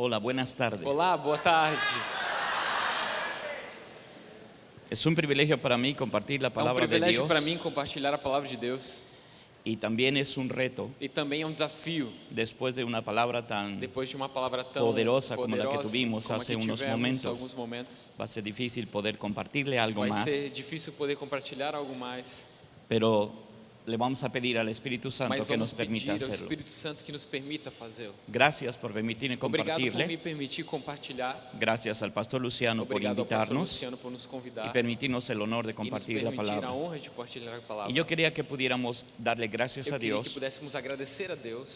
Hola, buenas tardes. Olá, boa tarde. Es un privilegio para mí compartir la É um palabra de privilégio Dios para mim compartilhar a palavra de Deus y también es un reto e também é um desafio después de una palabra tan depois de uma palavra tão Poderosa como la que poderosa tuvimos como a hace que unos tivemos momentos. alguns momentos. va a ser difícil poder compartirle algo Vai más, ser difícil poder compartilhar algo mais, pero le vamos a pedir al Espíritu Santo que nos permita hacerlo. Espírito Santo que nos permita fazê-lo. Gracias por permitirme Obrigado por me compartirle, permitir compartilhar. gracias al pastor Luciano por Obrigado pastor invitarnos Luciano por nos convidar y permitirnos el honor de compartir la palabra. honra de compartilhar a palavra. Y yo quería que pudiéramos darle gracias a Dios a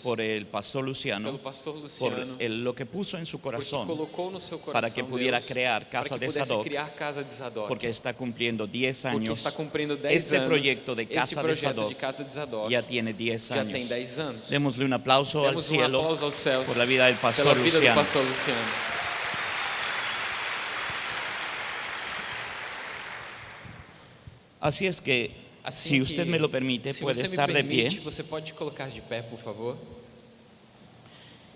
por el pastor Luciano, pastor por Luciano el- lo que puso en su corazón, coração para que pudiera crear Casa de criar casa de Zadok. porque está cumpliendo 10 porque años, está cumprindo 10 este anos. proyecto de Esse Casa de de casa de Zadok ya tiene 10 já tem años. 10 anos. Démosle un aplauso al Demos um cielo aplauso aos céus por la vida del pastor vida Luciano. pastor Luciano. Así es que, Assim si que, usted me lo permite, puede você me estar de permite, pie Você pode colocar de pé, por favor,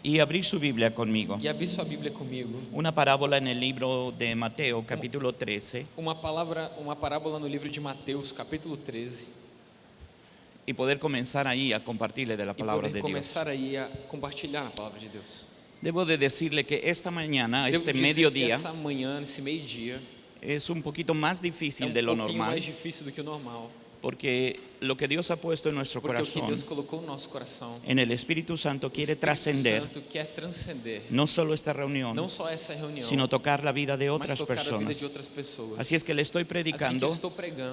y abrir su Biblia conmigo. e abrir sua Bíblia comigo. Una parábola en el libro de Mateo, capítulo 13, Uma palavra, uma parábola no livro de Mateus, capítulo 13, y poder comenzar ahí a compartirle de la e palabra poder de Dios. começar aí a compartilhar a palavra de Deus. Debo de decirle que esta mañana, Devo este que mediodía, essa manhã, esse meio-dia, es un poquito más é difícil um de lo pouquinho normal, mais difícil do que o normal, porque lo que Dios ha puesto en nuestro porque corazón, no coração, en el Espíritu Santo, quiere trascender no solo esta reunión, reunião, sino tocar la vida de otras personas. de pessoas. Así es que le estoy predicando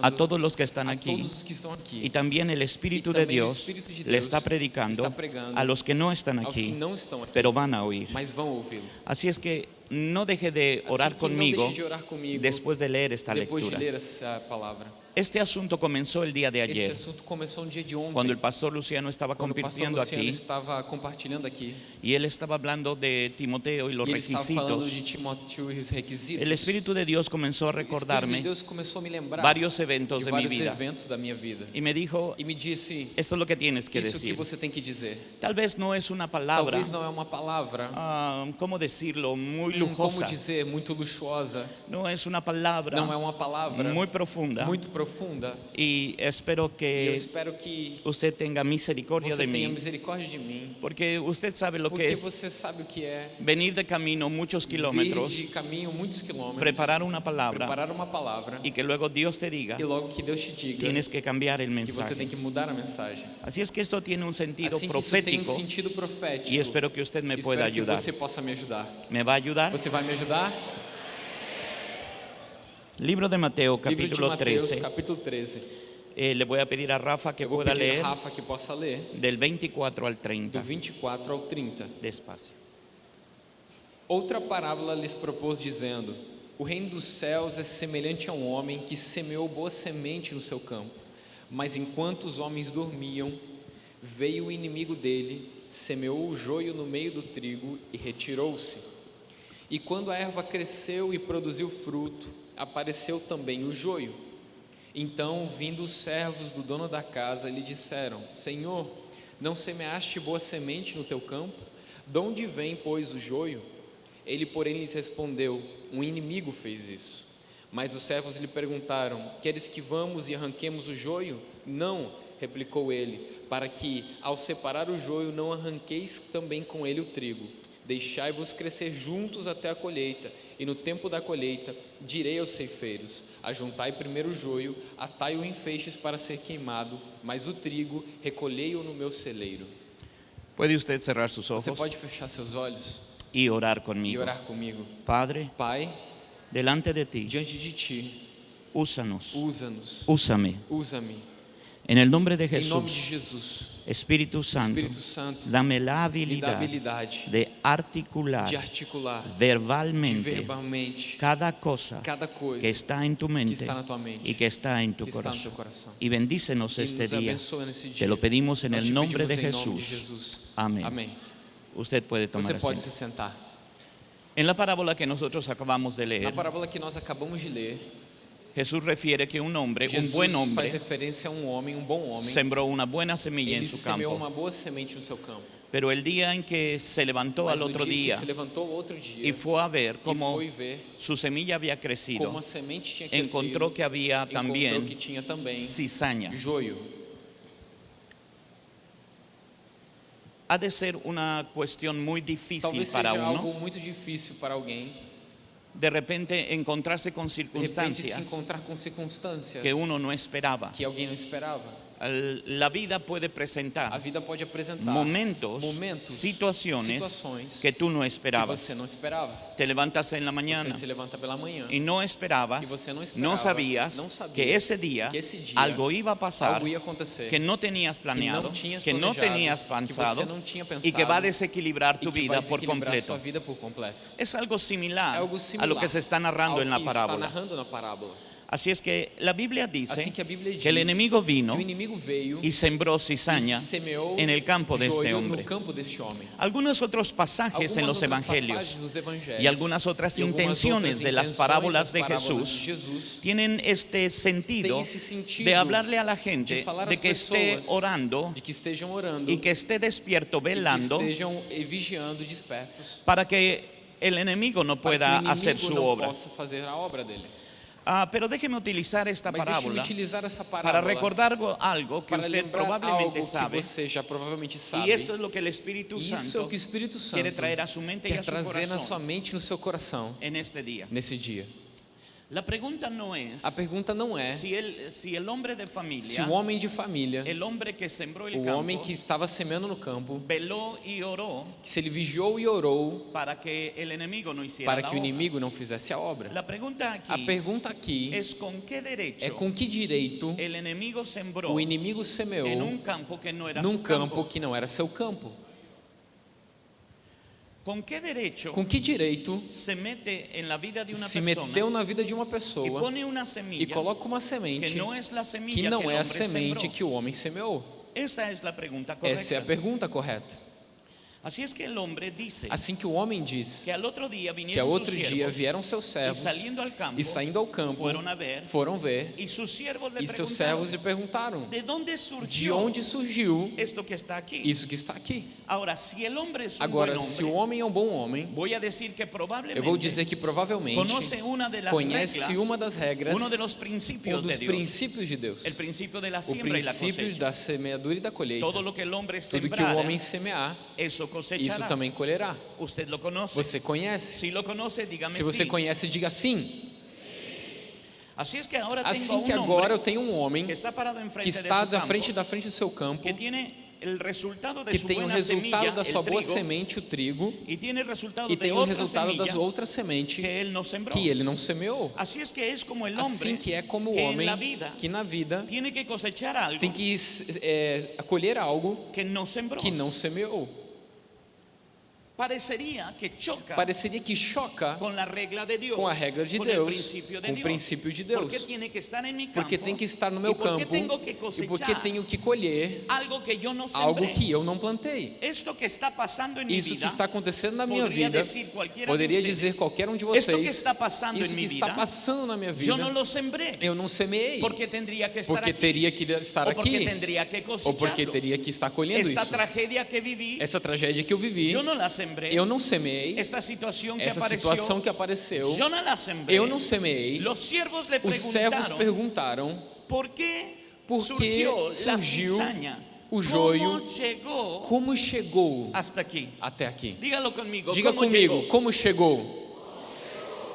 a todos los que están aquí que estão aqui, y también el Espíritu de Dios Espíritu de le está predicando está a los que no están aquí, não estão aqui, pero van a oír. Así es que no deje de orar conmigo de orar comigo después de leer esta depois de lectura. Ler essa palavra. Este asunto comenzó el día de Este ayer, assunto começou no dia de ontem, cuando el pastor Luciano estaba quando o pastor compartiendo Luciano aquí estava compartilhando aqui. y él estaba hablando de Timoteo y los e ele estava falando requisitos. de Timóteo e os requisitos. El Espíritu de Dios comenzó a o Espírito de recordarme Deus começou a me lembrar varios eventos de de mi vários vida eventos da minha vida. y me dijo, E me disse, esto es lo que tienes que isso que decir. você tem que dizer. Tal vez no es una palabra, Talvez não é uma palavra, ah, ¿cómo decirlo? Muy hum, como lujosa. dizer, muito luxuosa. No es una palabra Não é uma palavra muy profunda muito profunda. Y espero E espero que usted tenga misericordia você de tenha mí, misericórdia de mim. porque usted sabe lo que es você sabe o que é venir de camino muchos kilómetros, vir de caminho muitos quilômetros, preparar una palabra preparar uma palavra y que luego Dios te diga, e logo que Deus te diga tienes que cambiar el que você tem mensaje. que mudar a mensagem. Así es que esto tiene un sentido Assim um profético sentido profético. y espero que usted me Espero pueda que ayudar. você possa me ajudar. ¿Me va a ayudar? Você vai me ajudar? Libro de Mateo, Livro de capítulo Mateus, 13. capítulo 13. Eh, le voy a pedir a Rafa que pueda leer Rafa que possa ler del 24 al do 30. 24 ao 30. Despacio. Outra parábola lhes propôs dizendo: O reino dos céus é semelhante a um homem que semeou boa semente no seu campo. Mas enquanto os homens dormiam, veio o inimigo dele, semeou o joio no meio do trigo e retirou-se. E quando a erva cresceu e produziu fruto, apareceu também o joio. Então, vindo os servos do dono da casa, lhe disseram: Senhor, não semeaste boa semente no teu campo? De onde vem, pois, o joio? Ele, porém, lhes respondeu: Um inimigo fez isso. Mas os servos lhe perguntaram: Queres que vamos e arranquemos o joio? Não, replicou ele, para que, ao separar o joio, não arranqueis também com ele o trigo. Deixai-vos crescer juntos até a colheita, e no tempo da colheita direi aos ceifeiros: Ajuntai primeiro o joio, atai-o em feixes para ser queimado, mas o trigo recolhei-o no meu celeiro. ¿Puede usted cerrar sus Você ojos pode fechar seus olhos y orar e conmigo? orar comigo. Padre, Pai, delante de ti, diante de ti, usa-nos, úsame. usa-me. En el nombre de Em nome de Jesus, Espíritu Santo, Espírito Santo, dame la me dá habilidad habilidade de articular de articular de verbalmente verbalmente cada cosa cada coisa que está en tu que mente está na tua mente, y que está en tu que está no teu corazón. coração. Y bendícenos E este nos día. abençoa nesse dia. Te lo pedimos en Nós el te nombre de pedimos em nome de Jesús. Jesus. Amén. Amém. Usted puede tomar Você pode se asiento. sentar. En la parábola que nosotros acabamos de Na leer, parábola que nós acabamos de ler, Jesús refiere que un hombre, un Jesus buen faz hombre, referência a um homem, um bom homem. sembró una buena semilla Ele en su campo. uma boa semente no seu campo. Pero el día en que se levantó Mas al otro que día outro dia y fue a ver e cómo ver su semilla había crecido, crescido, encontró que había también que também cizaña. joio. Ha de ser una cuestión muy difícil Talvez para seja uno algo muito difícil para alguém de repente encontrarse con de repente se circunstancias encontrar com circunstâncias que uno no esperaba. que alguém não esperava. La vida puede A presentar vida pode apresentar momentos, momentos, situaciones situações que tú no que esperabas. não esperava. Te levantas en la mañana levanta manhã y no esperabas, no no esperaba, sabías no que ese día que ese día algo iba a pasar algo ia acontecer que no tenías que planeado, que no tenías que pensado y que va a desequilibrar tu que vida por desequilibrar completo. sua vida por completo. Es algo similar algo a similar lo que se está narrando en la que está parábola. narrando na parábola. Así es que la Biblia dice Assim que a Bíblia diz que el enemigo vino que o inimigo veio y sembró e cizaña semeou en el campo de este joio hombre. no campo deste homem. Algunos otros pasajes en Algumas los outras evangelios passagens dos evangelhos y algunas otras e algumas intenciones outras de las intenções parábolas das de parábolas Jesús de Jesus tienen este sentido Tem esse sentido de hablarle a la de gente falar de às que esté pessoas orando de que estejam orando y que esté despierto, e que velando, estejam eh, vigiando, despertos, para que el enemigo no para que pueda o inimigo hacer su não obra. Ah, pero déjeme utilizar esta Mas parábola utilizar essa para parábola recordar algo- que para probablemente que sabe. você já provavelmente sabe. Y esto es lo que el Espíritu Isso é o Santo que o Espírito Santo quiere traer a su mente quer a su trazer na sua mente e no seu coração en este día. nesse dia. La pregunta no es A pergunta não é si el, el hombre de se familia, o homem de família, el hombre que sembró el o homem que estava semeando no campo, se ele vigiou e orou para que el enemigo no hiciera para que o obra. inimigo não fizesse a obra. La pregunta A aquí pergunta aqui es con qué é derecho com que direito el enemigo o inimigo semeou en un campo que no era num campo campo. que não era seu campo. ¿Con qué derecho Com que direito se mete se meteu na vida de uma pessoa e coloca uma que semente que que não é a semente que o homem semeou? Essa é a pergunta correta. Assim que o homem diz que ao outro dia vieram seus servos e saindo ao campo foram ver e seus servos lhe perguntaram ¿de onde surgiu isso que está aqui. Agora, se o homem é um bom homem, eu vou dizer que provavelmente conhece uma das regras, um dos princípios de Deus. O princípio da semeadura e da colheita. Tudo que o homem semear, isso cosechará. também colherá. Você conhece? Lo conoce, Se você sí. conhece, diga sim. Es que tengo Assim que agora eu tenho um homem que está que está da campo, frente da frente do seu campo, que tem o resultado da sua boa semente, o trigo, e tem o resultado das outras sementes que ele não semeou. Assim que é como o homem que na vida tem que é, acolher algo que não semeou. Parecería que choca Pareceria que choca con la regla de Dios, com a regra de Deus, de com o princípio de ¿Por Deus. qué tiene que estar campo? Porque tem que estar no ¿Y meu campo e porque tenho que colher algo que sembré? algo que eu não plantei. Esto que está Isso que está acontecendo na minha vida, cualquiera poderia de dizer qualquer um de que vocês, está isso que está vida, passando na minha vida, yo no lo sembré. eu não semeei, Porque que porque aquí. teria que estar o porque aqui, ou porque teria que estar colhendo Esta isso. tragedia que viví, Essa tragédia que eu vivi, yo no la eu não semeei, Esta situación que essa apareció, situação que apareceu, no la sembré. eu não semeei. Los siervos le Os servos perguntaram ¿por que surgiu o ¿Cómo joio? llegó como chegou hasta aquí? até aqui. Dígalo conmigo. Diga ¿cómo comigo, llegó? como chegou?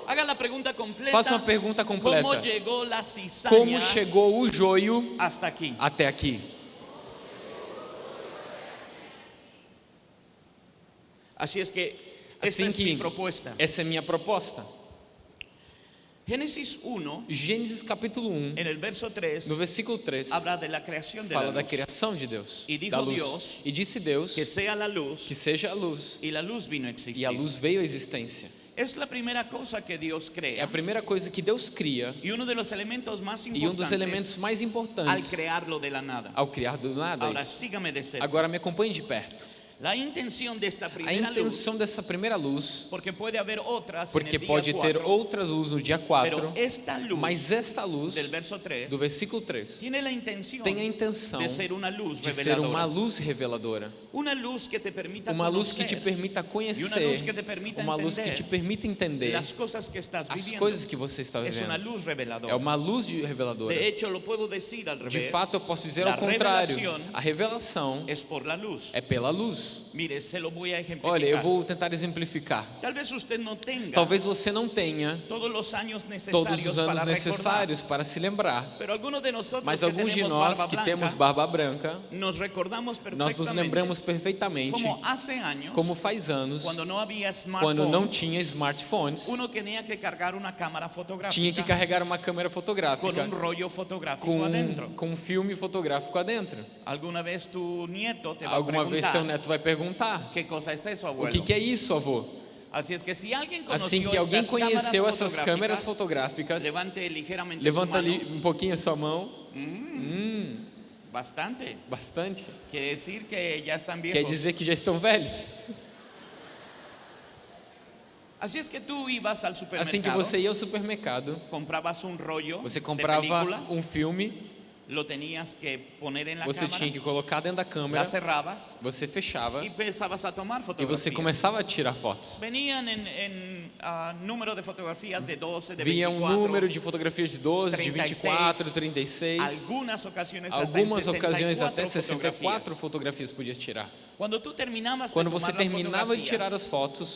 Haga la completa. Faça uma pergunta completa. ¿Cómo llegó la cizaña Como chegou o joio hasta aquí? até aqui? Así es que esta Assim es mi que propuesta. essa é minha proposta. Génesis 1, Gênesis capítulo 1, en el verso 3, no versículo 3, habla de la creación de fala la da criação de Deus, E dijo da luz. Deus E disse Deus Que sea la luz que seja a luz, y la luz vino a e a luz veio à existência. Es la primera cosa que Dios É a primeira coisa que Deus cria y uno de los elementos más e um dos importantes elementos mais al importantes crearlo de la nada. ao criar do nada. Sígame de cerca. Agora me acompanhe de perto. La intención de esta A primera luz, intenção dessa primeira luz, porque puede haber otras en porque pode ter 4, outras luzes no dia 4, pero esta luz mas esta luz del verso 3 do versículo 3 tiene la intención tem a intenção de ser luz de ser uma luz reveladora, Una luz que te permita uma luz que te permita conhecer, luz que te permita uma luz que te entender permita entender las cosas que estás as coisas que você está Es una vivendo. luz reveladora. É uma luz de reveladora. De hecho, al De revés. fato, eu posso dizer ao contrário. A revelação é pela luz. Ejemplificar. Olha, eu vou tentar exemplificar. Talvez você não tenha todos os anos necessários para se lembrar, mas alguns de nós que temos barba branca, nos nós nos lembramos perfeitamente como faz anos, quando não tinha smartphones, tinha que carregar uma câmera fotográfica un rollo fotográfico com, adentro. com um filme fotográfico adentro. Alguna vez tu nieto te Alguma vez teu neto vai perguntar: cosa es eso, o que, que é isso, avô? Es que alguien conoció Assim que alguém conheceu essas câmeras fotográficas, levante ligeramente levanta ali um pouquinho a sua mão. Bastante. Bastante. Quiere decir que ya están Quer viejos. dizer que já estão velhos. Es que tú ibas al supermercado, Assim que você ia ao supermercado, comprabas un rollo você comprava um filme, você tinha que colocar dentro da câmera, você fechava e fotografías. você começava a tirar fotos. Venían en, en, ah, número de fotografías de 12, de Vinha um 24, número de fotografias de 12, de 24, 36. algunas ocasiones hasta en Algumas 64 ocasiões até fotografías. 64 fotografias podia tirar. Quando de você terminava de tirar as fotos,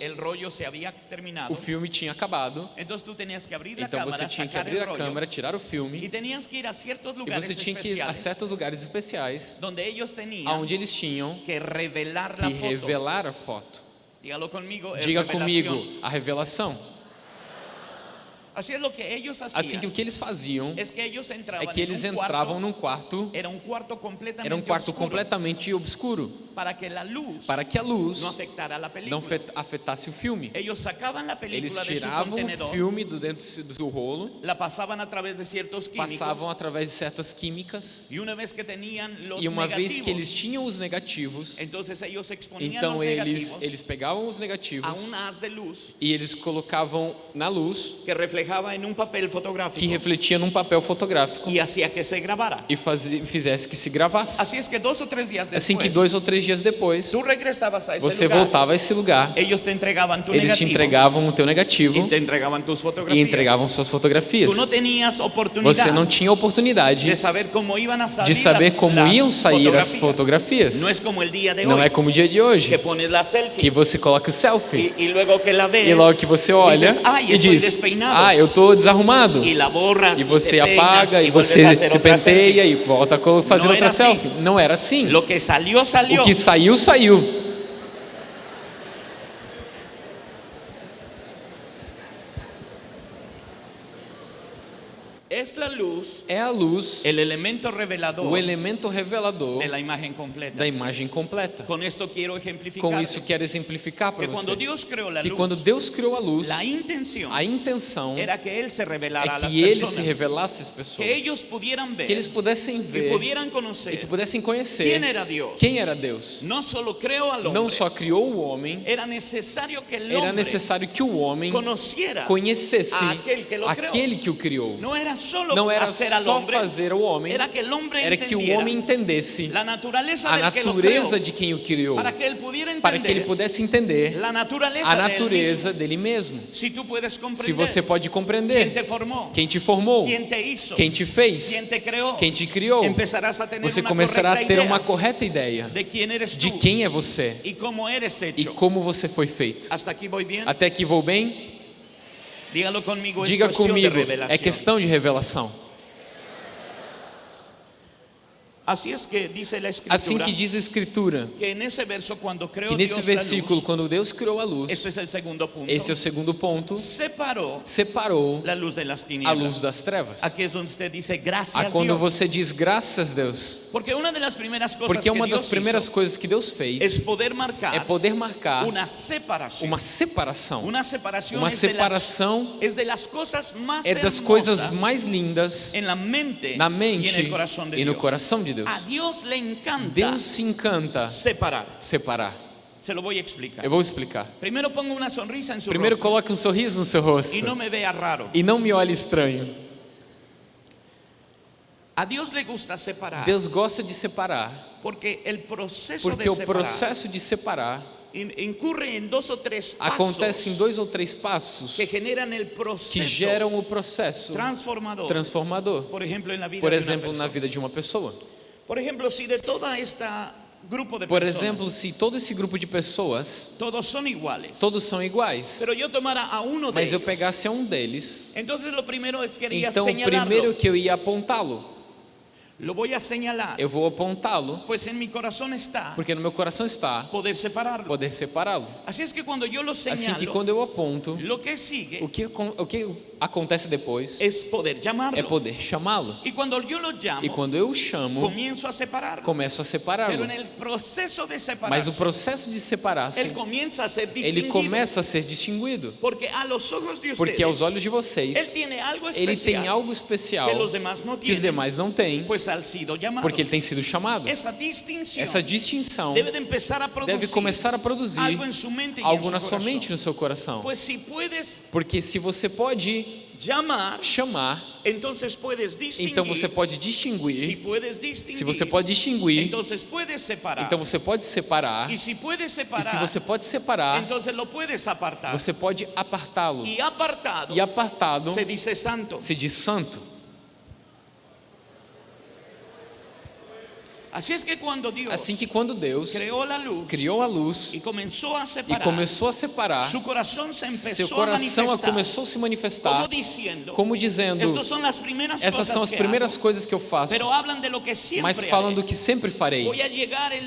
o filme tinha acabado. Então você tinha que abrir a câmera, tirar o filme tenías que ir a ciertos e você tinha que ir a certos lugares especiais onde eles tinham que revelar a foto. Diga comigo, a revelação. Así es lo que ellos hacían. Assim que o que eles faziam é que eles entravam num quarto, era un cuarto completamente era um quarto completamente obscuro, para que la luz para que a luz não fe- afetasse o filme. Eles tiravam o filme do dentro do rolo, a passavam através de certas químicas e uma vez que eles tinham os negativos, então eles eles pegavam os negativos a e eles colocavam na luz que papel que fotográfico refletia num papel fotográfico y hacía que se grabara. e fazia, fizesse que se gravasse. Es que dos o tres días después, Assim que dois ou três dias depois, a esse você lugar, voltava a esse lugar, ellos te entregaban tu eles te negativo entregavam o teu negativo y te e fotografías. entregavam suas fotografias. Você não tinha oportunidade de saber cómo iban a salir de saber como las iam sair as fotografías. fotografias. No es como el día de Não hoy, é como o dia de hoje, que pones la selfie que você coloca o selfie y luego que la ves e logo que você olha dices, e diz: despeinado. Ah, eu tô desarrumado. E você apaga e você se penteia e volta a fazer outra assim. selfie. Não era assim. O que saiu, saiu. Es la luz É a luz, el elemento revelador o elemento revelador de la imagen completa. da imagem completa. Ejemplificar Com isso quero exemplificar para que cuando você Dios creó la que luz, quando Deus criou a luz, la intención a intenção era que Él se revelara é a las que Ele se revelasse às pessoas, que ellos pudieran ver que eles pudessem ver pudieran e que pudessem conhecer quién era Dios. quem era Deus. No solo creó al Não hombre, só criou o homem, era necesario que el era necessário que o homem conhecesse a aquel que aquele que o criou. No era Não era só fazer o homem, era que o homem entendesse a natureza de quem o criou, para que ele pudesse entender a natureza dele mesmo. Se você pode compreender quem te formou, quem te fez, quem te criou, você começará a ter uma correta ideia de quem é você e como você foi feito. Até aqui vou bem? Diga comigo, é questão de revelação. Así es que dice la Assim que diz a Escritura, que nesse versículo, quando Deus criou a luz, esse é o segundo ponto, separou las a luz das trevas. Gracias A quando você diz graças Deus, Porque uma das primeiras coisas que Deus fez é poder marcar uma separação. Uma separação de las cosas más é das coisas mais lindas na mente e no coração de Deus. A Dios le encanta Deus se encanta separar. separar. Se lo voy a explicar. Eu vou explicar. Primero pongo una sonrisa en su Primeiro rostro coloque um sorriso no seu rosto y no me vea raro. e não me olhe estranho. A Dios le gusta separar Deus gosta de separar, porque el proceso porque de o separar processo de separar in- incurre en dos o tres pasos acontece em dois ou três passos que generan el que proceso geram o processo transformador. transformador. Por ejemplo, en la vida Por de exemplo, na vida de uma pessoa. Por ejemplo, si de toda esta grupo de Por personas exemplo, se todo esse grupo de pessoas, todos son iguales, todos são iguais, pero yo tomara a uno de mas eu pegasse a um deles, entonces lo primero es quería então o primeiro que eu ia apontá-lo, Lo voy a señalar, eu vou apontá-lo, pues en mi corazón está porque no meu coração está poder separarlo. poder separá-lo. Así es que cuando yo lo Assim que señalo, quando eu aponto, lo que sigue o que, o que acontece depois es poder é llamarlo. poder chamá-lo. Y cuando yo lo llamo, E quando eu chamo, a começo a separá-lo. el proceso de Mas separarse, o processo de separar-se, él comienza a ser ele distinguido. começa a ser distinguido. Porque a los ojos de Porque aos olhos de vocês, ele tem algo especial que os demais não têm, llamados. Porque ele tem sido chamado. Essa distinção debe de empezar a producir deve começar a produzir algo algo na su sua mente e no seu coração. Pues si puedes Porque se você pode chamar, distinguir. então você pode distinguir. Se você pode distinguir, separar. então você pode separar. si puedes E separar, se você pode separar, você pode apartá-lo. y apartado E apartado se dice santo. se diz santo. Así es que cuando Dios Assim que quando Deus criou a luz e começou a separar, seu coração começou a se manifestar como dizendo: essas são as primeiras coisas que eu faço, mas falam do que sempre farei.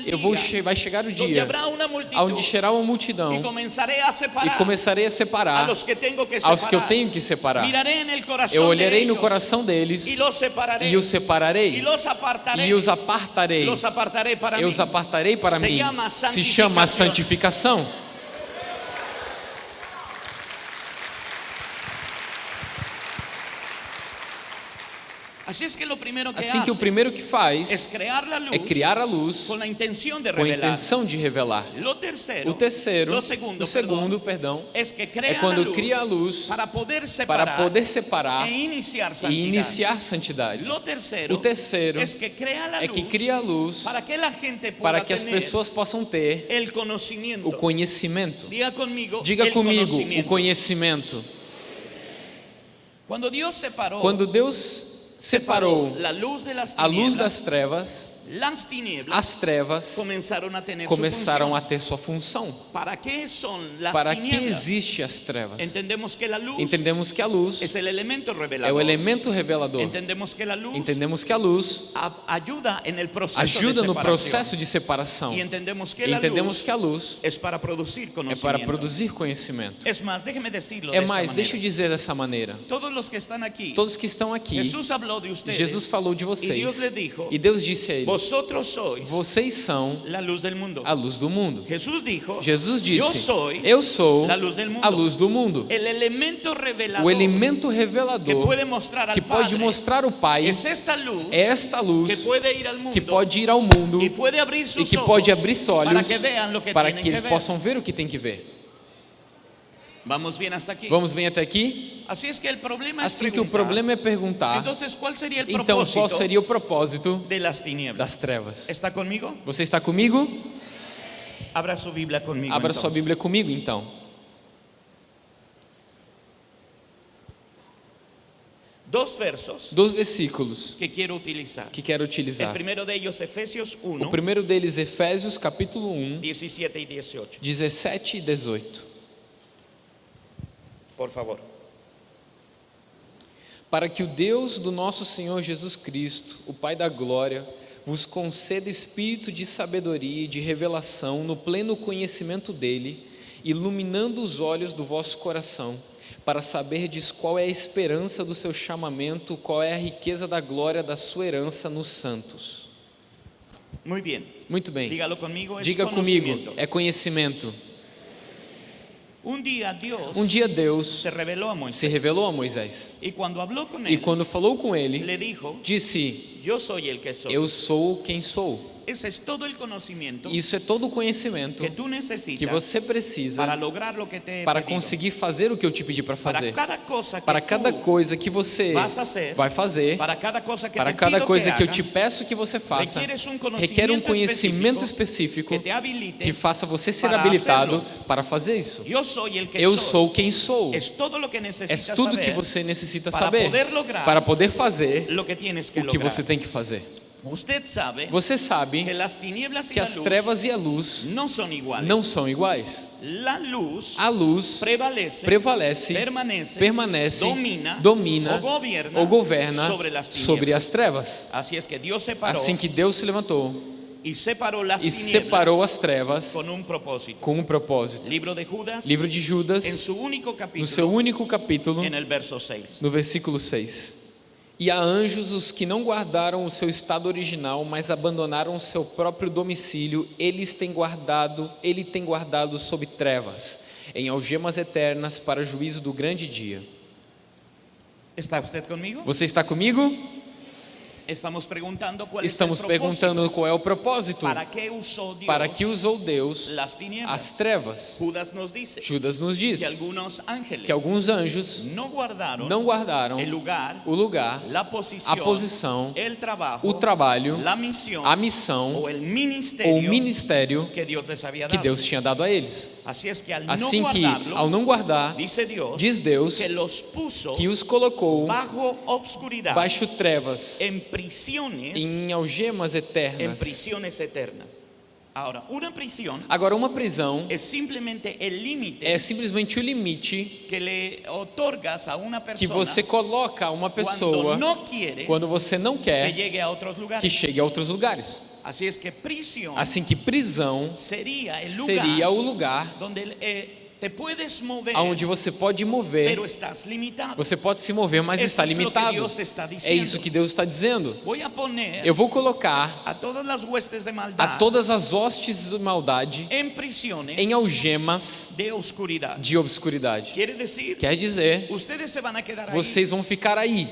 Eu vou vai chegar o dia onde será uma multidão e começarei a separar aos que eu tenho que separar. Eu olharei no coração deles e os separarei e os apartarei. Para Eu os apartarei para mim. Se chama santificação. santificação. así es que lo primero que Assim que o primeiro que faz é criar a luz con la intención de com a revelar intenção de revelar. O terceiro, lo segundo, o segundo, perdão, é quando cria a luz para poder separar para poder separar e iniciar e iniciar santidade. O terceiro é que cria a luz para que para que as pessoas possam ter o conhecimento. diga conmigo Diga comigo, o conhecimento. cuando Dios separó Quando Deus separou la luz de las a luz das trevas, as trevas comenzaron a tener começaram su a función. ter sua função. ¿Para qué son las Para que existe as trevas? Entendemos que luz Entendemos que a luz es el elemento é revelador. o elemento revelador. Entendemos que la luz Entendemos que a luz a- ajuda de no processo de separação. Y entendemos que E entendemos que a luz para é para produzir conhecimento. Es más, déjeme decirlo É mais, deixa eu dizer dessa maneira. Todos que están aquí, Todos que estão aqui. Jesus falou de vocês. Les dijo, E Deus disse a eles: vosotros sois Vocês são la luz del mundo. a luz do mundo. Jesús dijo, Jesus yo disse: soy Eu sou la luz del mundo. a luz do mundo. el elemento O elemento que revelador puede mostrar al que pode mostrar o Pai es esta luz é esta luz que mundo que pode ir ao mundo puede abrir e que pode abrir seus olhos para que que para que eles ver. possam ver o que tem que ver. Vamos bien hasta aquí. Vamos bem até aqui? Es que el problema es Assim que o problema é perguntar, entonces ¿cuál sería el então qual seria o propósito das trevas? ¿Está conmigo? Você está comigo? Abra su Biblia conmigo. Abra sua entonces. Bíblia comigo então. Dos versos Dos versículos que quiero utilizar. que quero utilizar. primero de ellos, Efesios O 1, primeiro deles, Efésios capítulo 1, 17 y 18. 17 e 18. Por favor. Para que o Deus do nosso Senhor Jesus Cristo, o Pai da glória, vos conceda espírito de sabedoria e de revelação no pleno conhecimento dele, iluminando os olhos do vosso coração, para saberdes qual é a esperança do seu chamamento, qual é a riqueza da glória da sua herança nos santos. Muy bien. Muito bem. Dígalo conmigo, es Diga comigo, é conhecimento. Un día Dios Um dia Deus se Moisés. se revelou a Moisés cuando habló con e quando falou com ele, dijo, disse. Eu sou quem sou. Ese es todo el conocimiento Isso é todo o conhecimento que tú que necesitas você precisa para lograr lo que te he para pedido. conseguir fazer o que eu te pedi para Para fazer. cada cosa que Para cada coisa que você hacer, vai fazer, para cada cosa que para cada coisa que eu hagas, te peço que você faça, um requer um conhecimento específico que te que faça você ser para habilitado hacerlo. para fazer isso. El que Eu sou quem sou. Es todo lo que É tudo que você necessita para saber poder para poder fazer que que o que você tem que fazer. Você sabe que as trevas e a luz no son iguales. não são iguais. A luz prevalece, prevalece, permanece, permanece, domina, domina o governa ou governa sobre as trevas. Assim que Deus se levantou y separó las e separou as trevas con un propósito. com um propósito. Libro de Judas, Livro de Judas, su único no capítulo, seu único capítulo, en el verso 6. no versículo 6. E a anjos os que não guardaram o seu estado original, mas abandonaram o seu próprio domicílio, eles têm guardado, ele tem guardado sob trevas, em algemas eternas para juízo do grande dia. ¿Está usted conmigo? Você está comigo? Estamos preguntando cuál Estamos propósito. perguntando qual é o propósito. ¿Para qué usó Dios Para que usou Deus as trevas? Judas nos dice Judas nos diz que ángeles que alguns anjos no guardaron não guardaram lugar, o lugar, posición, a posição, trabajo, o trabalho, misión a missão ou o ministério que había que. Deus tinha dado a eles. Es que al Assim no que, ao não guardar, Dios, diz Deus que que os colocou bajo baixo trevas, en prisiones, em algemas eternas. prisiones eternas. Ahora, una prisión Agora, uma prisão es simplemente el límite é simplesmente o limite que otorgas a una que persona você coloca a uma pessoa quieres quando você não que quer llegue a otros que lugares. chegue a outros lugares. Es que prisión Assim que prisão sería el lugar seria o lugar donde eh, aonde você pode mover. Você pode se mover, mas está limitado. É isso que Deus está dizendo. Eu vou colocar a todas as hostes de maldade em algemas de obscuridade. Quer dizer, vocês vão ficar aí.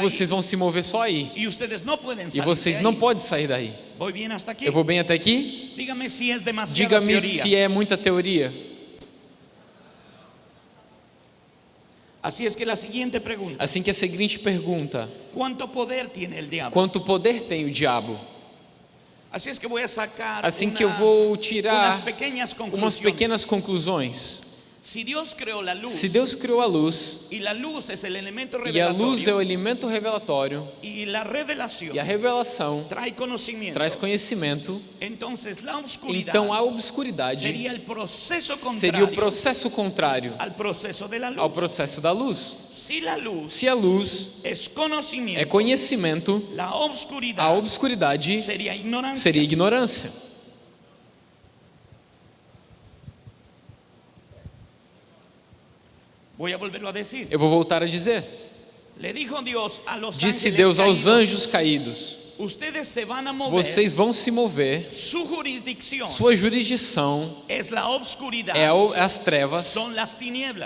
Vocês vão se mover só aí. E vocês não podem sair daí. Eu vou bem até aqui? Diga-me se é muita teoria. Así es que la siguiente pregunta, Assim que a seguinte pergunta: ¿cuánto poder tiene el diablo? quanto poder tem o diabo? Así es que voy a sacar Assim una- que eu vou tirar umas pequenas conclusões. Si Dios creó la luz Se Deus criou a luz, y la luz es el elemento e a luz é o elemento revelatório, y la revelación e a revelação trae conocimiento, traz conhecimento, entonces la oscuridad então a obscuridade sería el proceso seria o processo contrário al proceso de la luz. ao processo da luz. Si la luz Se a luz es conocimiento, é conhecimento, a obscuridade sería ignorancia. seria ignorância. Voy a volverlo a decir. Eu vou voltar a dizer. Disse Deus aos anjos caídos: Vocês vão se mover, sua jurisdição é as trevas,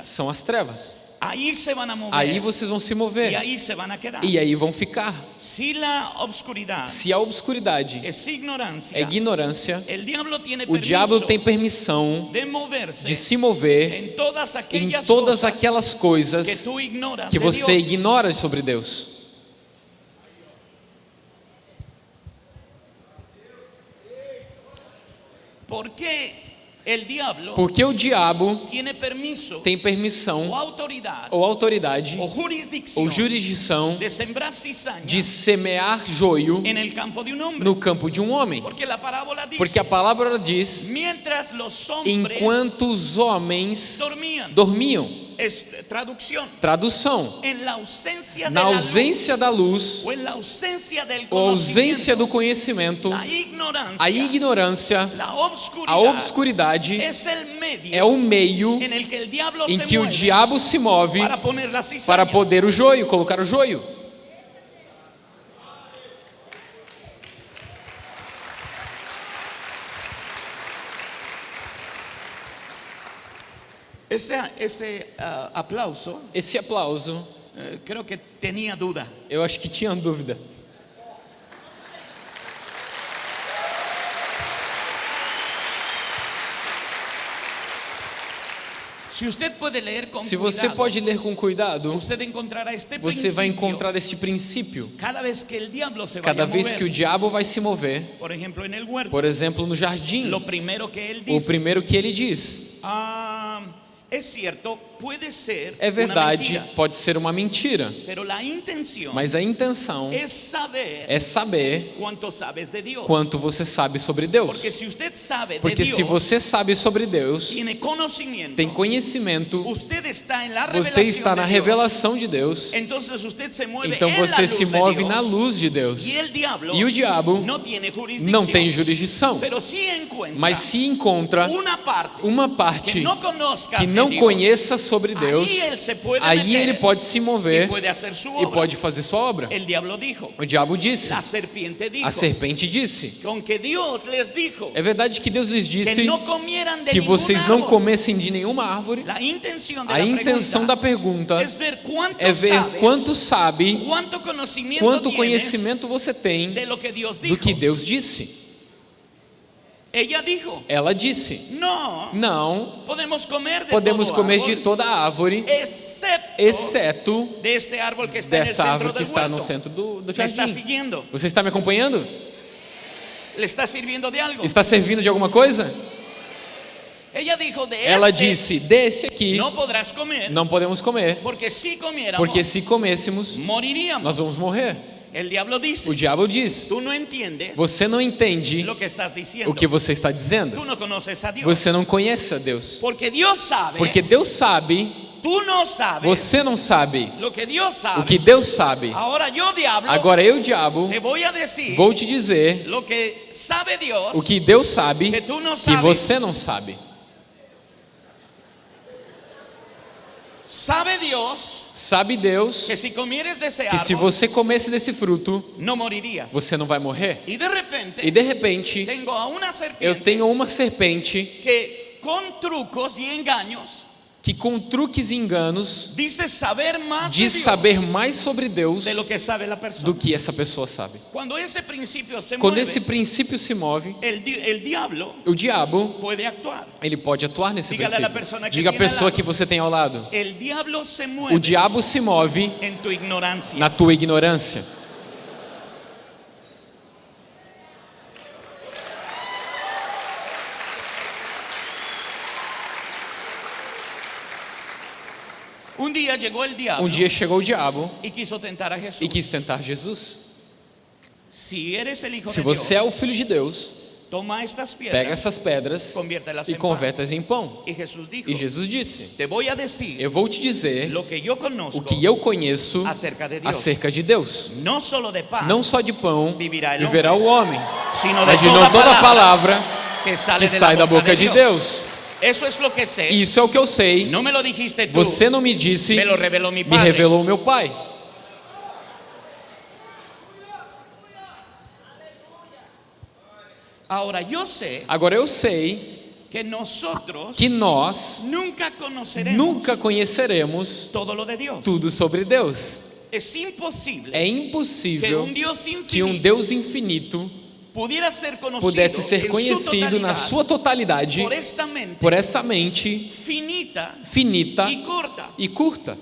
são as trevas. Ahí se a mover Aí vocês vão se mover ahí se van a quedar. e aí vão ficar. Obscuridad Se a obscuridade é ignorância, diablo tiene o diabo tem permissão de de se mover en todas em aquellas todas aquelas coisas que que você Dios. ignora sobre Deus. ¿Por diablo Porque o diabo tem permissão ou autoridade ou jurisdição de semear joio no campo de um homem. Porque a palavra diz: enquanto os homens dormiam. Tradução: de na ausência da luz ou ausência do conhecimento, a ignorância, a obscuridade é o meio em que o diabo se move para poder o joio, colocar o joio. Esse, esse uh, ah, aplauso. Esse aplauso. Uh, que tinha dúvida. Eu acho que tinha dúvida. Se você pode ler com Se você cuidado, pode ler com cuidado, você vai encontrar este princípio. Cada vez que, Cada vez mover, que o diabo vai se mover, por exemplo, por exemplo no jardim, o primeiro que ele diz, ah, es cierto, puede ser é verdade, pode ser uma mentira, mas a intenção es saber é saber quanto você sabe sobre Deus. Porque si usted sabe Porque se você sabe sobre Deus, tem conhecimento, você está na revelação de Deus, se então você se move na luz de Deus. E o diabo não tem jurisdição, mas se encontra uma parte que não conheça sobre Deus, aí ele pode se mover e pode fazer sua obra. O diabo disse, a serpente disse. É verdade que Deus lhes disse que vocês não comessem de nenhuma árvore. A intenção da pergunta é ver quanto sabe, quanto conhecimento você tem do que Deus disse. Dijo, Ela disse: no, Não, podemos comer de podemos comer árbol, de toda árvore, excepto, exceto de este árbol que está dessa árvore que está no centro do, do ¿Me está jardim. siguiendo? Você está me acompanhando? ¿Le está sirviendo de algo? Está servindo de alguma coisa? Ela disse: Desse aqui podrás comer, não podemos comer, porque comiéramos, porque se comêssemos, moriríamos. nós vamos morrer. El diablo dice, O diabo diz: tú no entiendes Você não entende lo que estás diciendo. o que você está dizendo. Tú no conoces a Dios. Você não conhece a Deus. Porque Dios sabe, Porque Deus sabe, tú no sabes você não sabe que sabe. o que Deus sabe. Ahora yo, diablo, Agora eu, diabo, te decir vou te dizer que Dios o que Deus sabe que no que sabes. você não sabe. Sabe Dios Sabe Deus que se você comesse desse fruto, você não vai morrer. E de repente, eu tenho uma serpente que con trucos y engaños que com truques e enganos dice saber diz Dios saber mais sobre Deus do que essa pessoa sabe. Cuando ese principio se Quando mueve, esse princípio se move, el, di- el diablo o diabo actuar. ele pode atuar nesse Dígale a la princípio. Diga a pessoa que você tem ao lado. O diabo se move tu na tua ignorância. Un día llegó el diablo Um dia chegou o diabo y quiso tentar a Jesús. e quis tentar Jesus. Se de você é Dios, o filho de Deus, toma estas pega piedras essas pedras e converta-as em pão. Y Jesús dijo, E Jesus disse: Eu vou te dizer o que eu conheço acerca de Dios. acerca de Deus. Solo de pan, Não só de pão Viverá viverá o homem, mas de toda toda palavra que que sai da boca de Dios. Deus. Que. Isso é o que eu sei. no me lo dijiste tú. Você não me disse, Me lo reveló mi me revelou meu pai. Ahora yo sé Agora eu sei que nosotros que nós nunca conoceremos nunca conheceremos de tudo sobre Deus. É que impossível que um infinito Deus infinito pudiera ser conocido pudesse ser conhecido na sua totalidade por esta mente por essa mente finita finita e curta.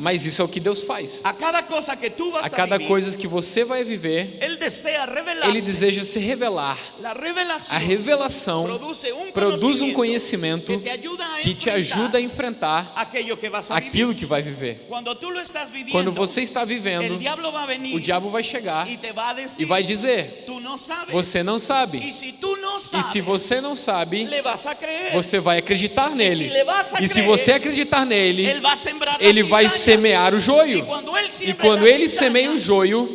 Mas isso é o que Deus faz. a cada cosa que tú vas A cada coisa que você vai viver. Ele deseja se revelar. A revelação produz um conhecimento que te ajuda a enfrentar aquilo que vai viver. Quando você está vivendo, o diabo vai chegar e vai dizer. Você não sabe. E se você não sabe, você vai acreditar nele. E se você acreditar nele, ele vai semear o joio. E quando ele semeia o joio,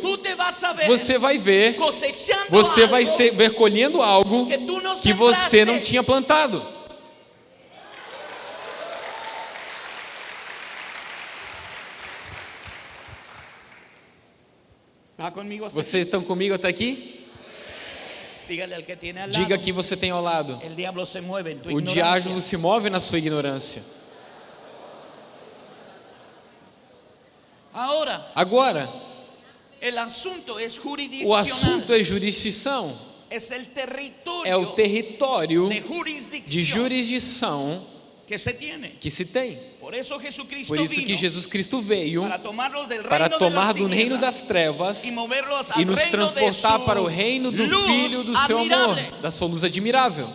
você vai ver, você vai ver colhendo algo que você não tinha plantado. ¿Va conmigo hasta Vocês estão comigo até aqui? aquí? Dígale al que tiene al lado. Diga que você tem ao lado. O diabo se move na sua ignorância. Agora, o assunto é jurisdição. É o território de jurisdição que se tiene. que se tem. Por isso que Jesus Cristo veio para tomar do reino das trevas e nos transportar para o reino do Filho do seu amor, da sua luz admirável.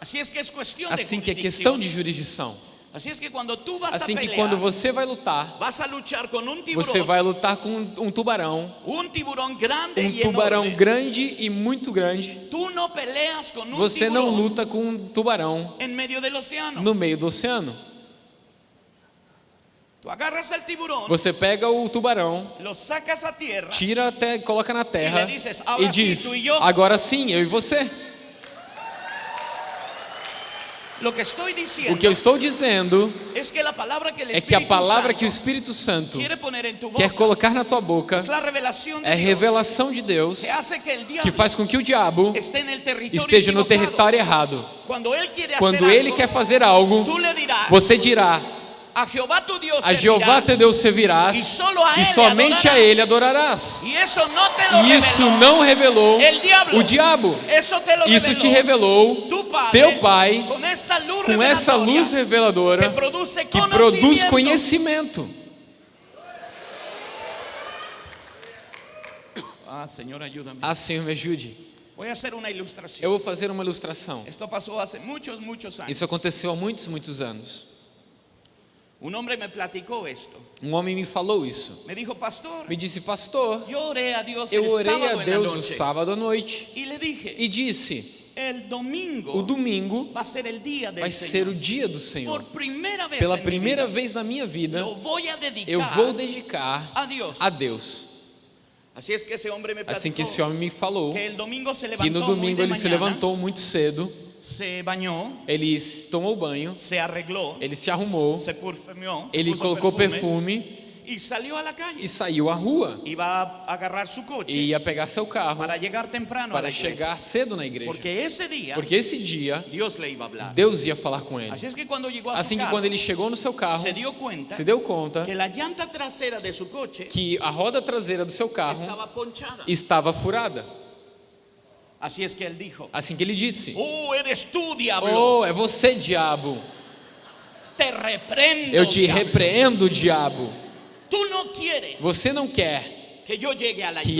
Assim que é questão de jurisdição. Es que cuando tú vas Assim a que pelear, quando você vai lutar, vas a luchar con un tiburón, você vai lutar com um tubarão, un tiburón grande um tubarão enorme. grande e muito grande. Tú no peleas con un Você não luta com um tubarão océano. no meio do oceano. Tú agarras al tiburón, Você pega o tubarão, lo sacas a tierra tira até, coloca na terra E "Agora e sim, diz: tu e eu." agora sim, eu e você. Lo que estoy diciendo O que eu estou dizendo es que la palabra que el é que a palavra que o Espírito Santo quiere poner en tu boca quer colocar na tua boca es la revelación de é revelação de Deus que hace que el diablo que faz com que o diabo esté en el territorio esteja no território errado. Quando ele quer fazer algo, você dirá: a Jehová tu Dios A Jeová teu Deus servirás E a e somente a adorarás. Ele adorarás. y eso no te E isso não revelou diablo. o diabo. Eso te Isso te revelou tu padre teu Pai con esta luz com essa luz reveladora que produce que produz conhecimento. Ah, Señor, ayúdame. Ah, Senhor, me ajude. A. Eu vou fazer uma ilustração. Isso aconteceu há muitos, muitos anos. Un hombre me platicó esto. Um homem me falou isso. Me dijo, pastor, Me disse, pastor, yo oré a Dios eu el orei sábado a Deus o noche. sábado à noite Y le dije, e disse: el domingo o domingo va a ser el día del vai ser o dia do Senhor. Por primera vez Pela primeira vida, vez na minha vida, lo voy a dedicar eu vou dedicar a Dios. a Deus. Así es que ese hombre me platicó Assim que esse homem me falou que el domingo se que no domingo ele se levantou muito cedo, se bañó, ele tomou banho, se arregló, ele se arrumou, se ele colocou perfume, perfume salió a la calle. e saiu à rua. Iba a agarrar su coche E ia pegar seu carro para llegar temprano a para chegar cedo na igreja. Porque ese día Porque esse dia Dios le iba a hablar. Deus ia falar com ele. Es que a Assim que carro, quando ele chegou no seu carro, se dio cuenta se deu conta que llanta trasera de su coche que a roda traseira do seu carro estaba ponchada. estava furada. Así es que él dijo, Assim que ele disse: oh, eres tú, diablo. Oh, é você, diabo. Te reprendo. Eu te diablo. repreendo, diabo. No quieres Você não quer que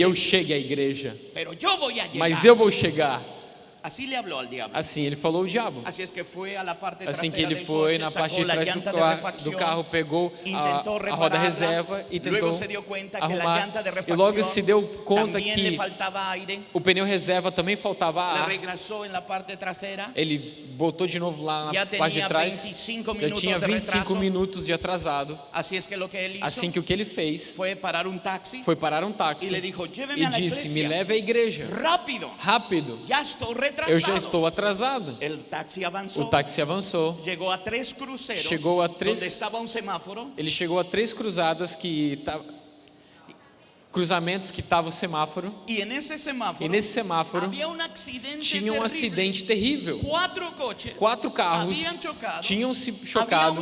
eu chegue à igreja, pero yo voy a llegar. mas eu vou chegar. Así le habló al diablo. Assim ele falou o diabo. Es que la parte Assim que ele foi na parte de trás do, llanta de ca- refacción, do carro, pegou a, a roda reserva e tentou arrumar. E logo se deu conta que o pneu reserva também faltava ar. Ele botou de novo lá na Já parte de trás. 25 Já minutos tinha de 25 retraso. minutos de atrasado. Assim que o que ele fez fue parar un taxi foi parar um táxi e disse: Me leve à igreja. rápido, Rápido. estoy retrasado. Eu já estou atrasado. O táxi avançou. llegó a tres cruceros, Llegó a tres- donde estaba un semáforo, Ele chegou a três cruzadas que cruzamentos que tava o semáforo. y en ese semáforo E nesse semáforo accidente tinha um terrible. acidente terrível. Cuatro coches Quatro carros chocado, tinham se chocado,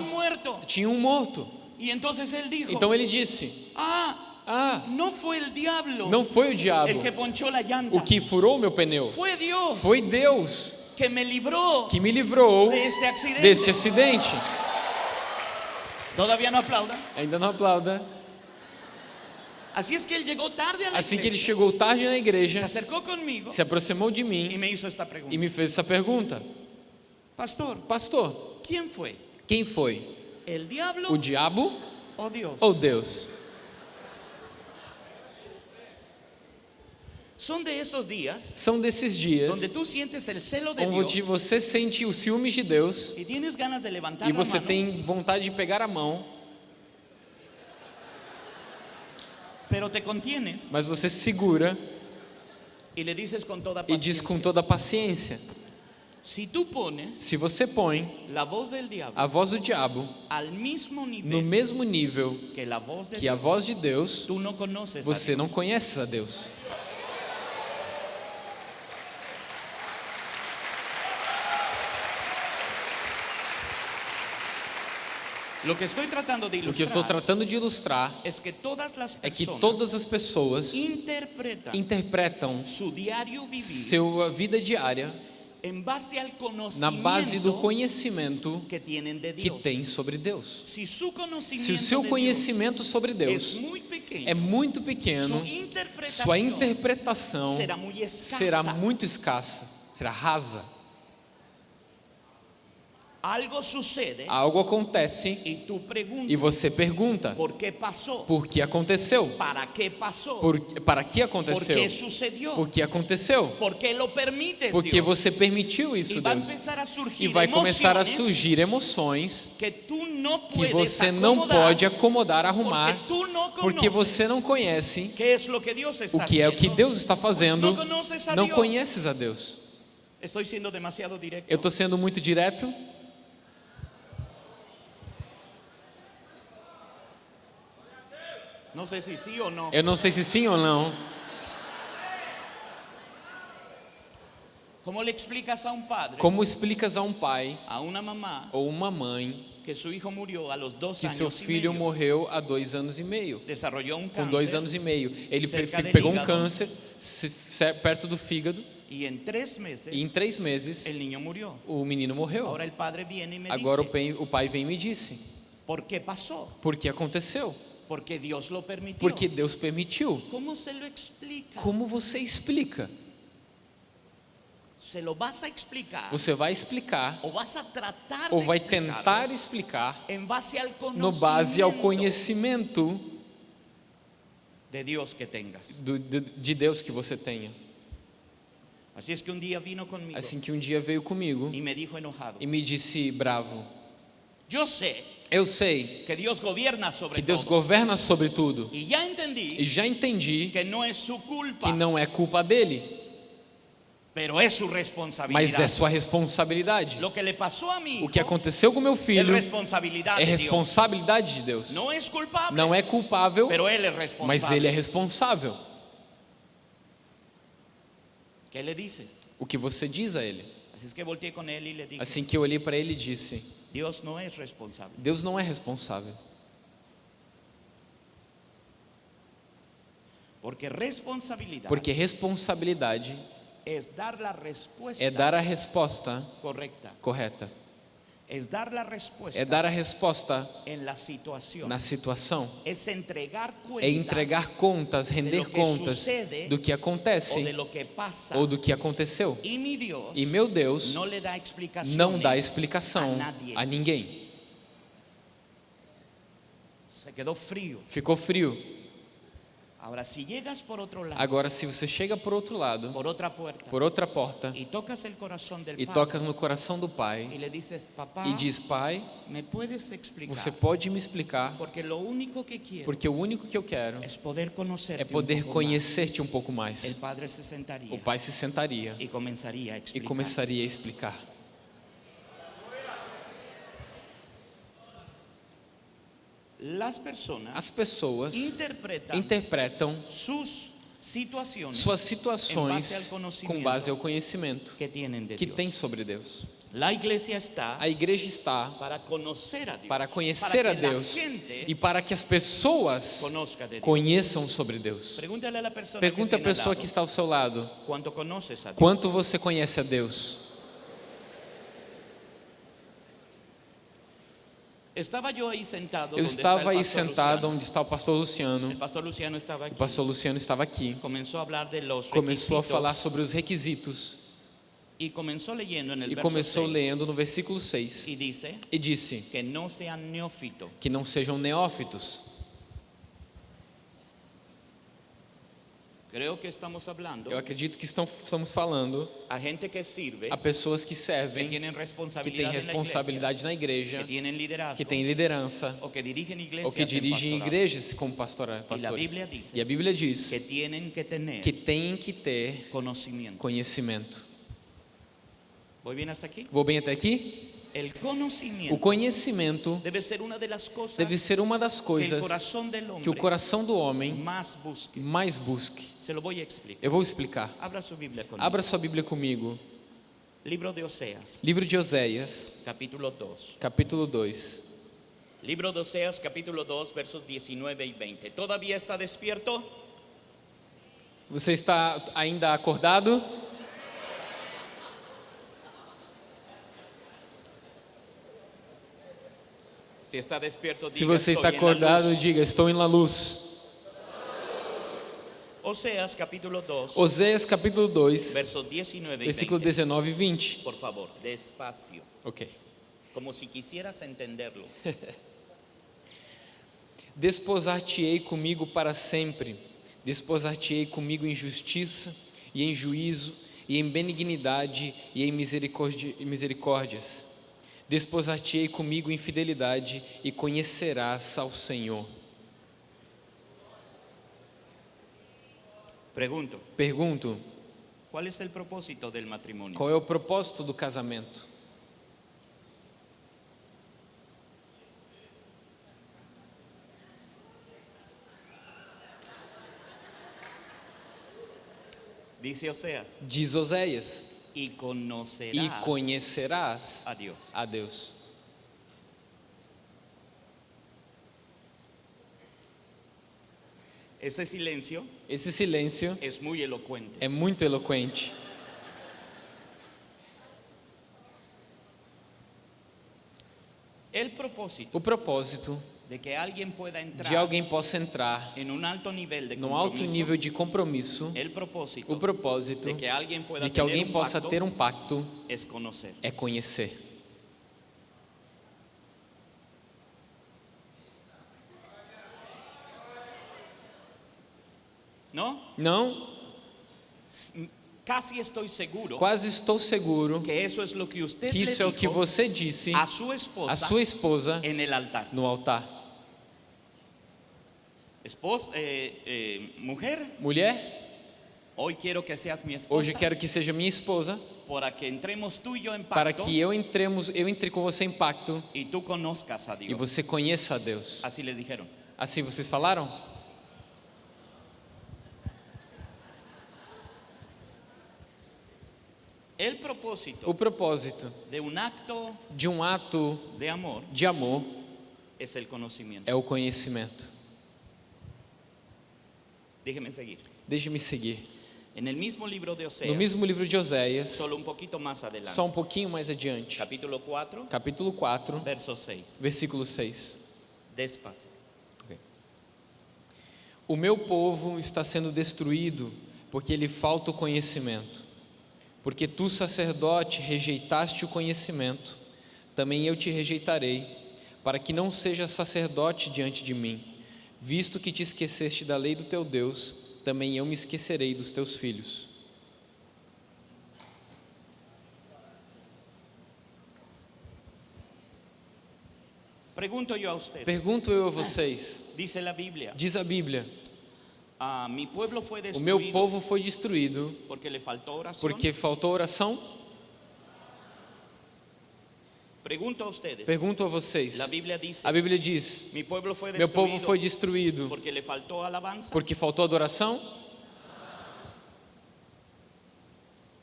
tinha um morto. Dijo, Então ele disse: ah, Ah, no fue el diablo não foi o diabo que la llanta, o que furou meu pneu, fue Dios foi Deus que me libró que me livrou de este accidente. desse acidente. Todavía no aplauda. Ainda não aplauda. Es que él llegó tarde a la Assim que ele chegou tarde na se igreja, acercó conmigo se aproximou de mim me hizo esta pregunta. e me fez essa pergunta: Pastor, Pastor, quem foi? ¿El diablo O diabo o Dios? ou Deus? Son de esos días São desses dias donde tú sientes el celo de onde Dios você sente os ciúmes de Deus y tienes ganas de levantar e la você mano tem vontade de pegar a mão, pero te contienes mas você segura y le dices con toda e diz com toda paciência. Si tú pones Se você põe la voz del diablo a voz do diabo al mismo no mesmo nível que la voz de que a Dios, voz de Deus, a você Dios. não conhece a Deus. Lo que estoy tratando de O que eu estou ilustrar tratando de ilustrar es que todas las é que todas as pessoas interpretam su diario vivir sua vida diária en base al na base do conhecimento que tienen de que Dios. tem sobre Deus. Si su Se o seu conhecimento sobre Deus es muy pequeño, é muito pequeno, sua interpretação sua interpretação será muy escasa. será muito escassa, será rasa. Algo sucede Algo acontece y tú preguntas e você pergunta: por qué pasó, por que aconteceu? para qué pasó, Por, para que por aconteceu? qué sucedió, Por que aconteceu? por qué lo permites Porque Dios. você permitiu isso, a Deus. E vai começar a surgir emoções que tú no que você não pode acomodar, arrumar, porque tú no porque você não conhece qué es lo que Dios está o que é o que. Deus está fazendo. a Não conheces a Deus. Estoy siendo demasiado directo. Eu estou sendo muito direto. No sé si sí o no. Eu não sei se sim ou não. ¿Cómo le explicas a un padre, Como explicas a um pai a una mamá, ou uma mãe que su hijo murió a los dos que seu filho morreu há dois anos e meio? Desarrolló un Com dois anos e meio. Ele pegou um câncer se- se- perto do fígado meses e em três meses el niño murió. o menino morreu. Agora o pai, vem e me disse: ¿por qué pasó? Por que aconteceu? Porque Dios lo permitió. Porque Deus permitiu. ¿Cómo se lo explica? Como você explica? ¿Se lo vas a explicar? Você vai explicar ¿O vas a tratar ou vai tentar explicar en base al no base ao conhecimento de Dios que tengas? do- de, de Deus que você tenha. Es que un día vino conmigo Assim que um dia veio comigo y me enojado, e me disse bravo: yo sé Eu sei que Dios gobierna sobre que Deus todo governa sobre tudo y ya entendí e já entendi que es su culpa, que não é culpa dele, mas é sua responsabilidade. O que aconteceu com meu filho é responsabilidade de Deus. Não é culpável, él es responsable. mas ele é responsável. O que você diz a ele? Assim que eu olhei para ele e disse: Dios no es responsable. Deus não é responsável. Porque responsabilidad Porque responsabilidade es dar la respuesta é dar a resposta correcta. correta. Es dar la respuesta É dar a resposta na situação. É entregar contas, render contas do que acontece ou do que aconteceu. E meu Deus não dá explicação a ninguém. Ficou frio. Si llegas por otro lado, Agora, se você chega por outro lado, por otra puerta, por outra porta, y tocas el corazón del e Padre toca no coração do Pai le dices, e diz: Pai, ¿me puedes explicar? você pode me explicar? Porque lo único que quiero Porque o único que eu quero es poder conocerte é poder un poco conhecer-te um pouco mais. Padre se sentaría O Pai se sentaria y comenzaría a e explicar. começaria a explicar. Las personas As pessoas interpretam situaciones suas situações base com base ao conhecimento que que tem sobre Deus. La iglesia está A igreja está para conocer a Dios, para conhecer para a Deus e para que as pessoas de conheçam sobre Deus. A Pergunta a tiene al pessoa que está ao seu lado: ¿cuánto conoces a quanto você conhece a Deus? Estaba yo ahí sentado Eu estava aí sentado Luciano. onde está o pastor Luciano. El pastor Luciano estaba O aquí. pastor Luciano estava aqui. Comenzó a hablar de los Começou a falar sobre os requisitos y comenzó leyendo en el e começou 6, lendo no versículo 6 y dice e disse: que no sean neófitos. que não sejam neófitos. Creo que estamos hablando Eu acredito que estão, estamos falando a gente que sirve, a pessoas que servem, que têm responsabilidad, en la responsabilidade na igreja, que tienen liderazgo, que têm liderança, o que dirigen iglesias ou que dirigem igrejas como pastora, E a pastores. Bíblia diz E a Bíblia diz que tienen que tener que têm que ter conocimiento. conhecimento. ¿Voy bien hasta aquí? Vou bem até aqui? O conhecimento deve ser uma das coisas que o coração do homem mais busque. Eu vou explicar. Abra sua Bíblia comigo. Libro de Oseas, Livro de Oséias, capítulo 2. capítulo 2. Libro de Oseas, capítulo 2, versos 19 y 20. ¿Todavía está despierto? Você está ainda acordado? Si está despierto, Se você "Estoy está acordado, luz". diga: Estou em la luz. Oseas capítulo 2, Oséias capítulo 2, versos 19 y versículo 20. 19 e 20. Por favor, despacio, Ok. como si quisieras entenderlo. Desposar-te-ei comigo para sempre, desposar-te-ei comigo em justiça e em juízo, e em benignidade e em misericórdia- misericórdias. Desposar-te-ei comigo em fidelidade e conhecerás ao Senhor. Pregunto, Pergunto: ¿cuál es el propósito del matrimonio? qual é o propósito do casamento? Dice Oseas, Diz Oséias: y conocerás conhecerás a Dios. a Deus. Ese silencio Esse silêncio es muy elocuente. é muito eloquente. El propósito O propósito de que alguien pueda entrar de alguém possa entrar en un alto nivel de num alto nível de compromisso, o propósito de que pueda de que alguém possa ter um pacto é conhecer. ¿No? Não? Casi estoy seguro Quase estou seguro que eso es lo que usted que isso é o que você disse a su à esposa sua esposa no altar. Esposa, eh, eh, mujer, Mulher, hoy quiero que seas mi esposa hoje quero que seja minha esposa para que entremos tú y yo en para pacto que eu entremos, eu entre com você em pacto y tú conozcas a e Dios. você conheça a Deus. Así les dijeron. Assim vocês falaram? El propósito O propósito de un acto de um ato de amor de amor es el conocimiento. é o conhecimento. Déjeme seguir. Deixe-me seguir. En el mismo libro de No Oseas, mesmo livro de Oséias, un poquito más adelante, só um pouquinho mais adiante, capítulo 4, capítulo 4, verso 6. versículo 6. Despacio. O meu povo está sendo destruído porque lhe falta o conhecimento. Porque tu, sacerdote, rejeitaste o conhecimento, também eu te rejeitarei, para que não sejas sacerdote diante de mim. Visto que te esqueceste da lei do teu Deus, também eu me esquecerei dos teus filhos. Pregunto yo a ustedes. Pergunto eu a vocês, Dice la Biblia, diz a Bíblia: ah, mi o meu povo foi destruído porque porque faltou oração? Pregunto a ustedes. Pergunto a vocês. A Bíblia diz: mi pueblo fue Meu povo foi destruído porque le faltó alabanza. porque faltou adoração?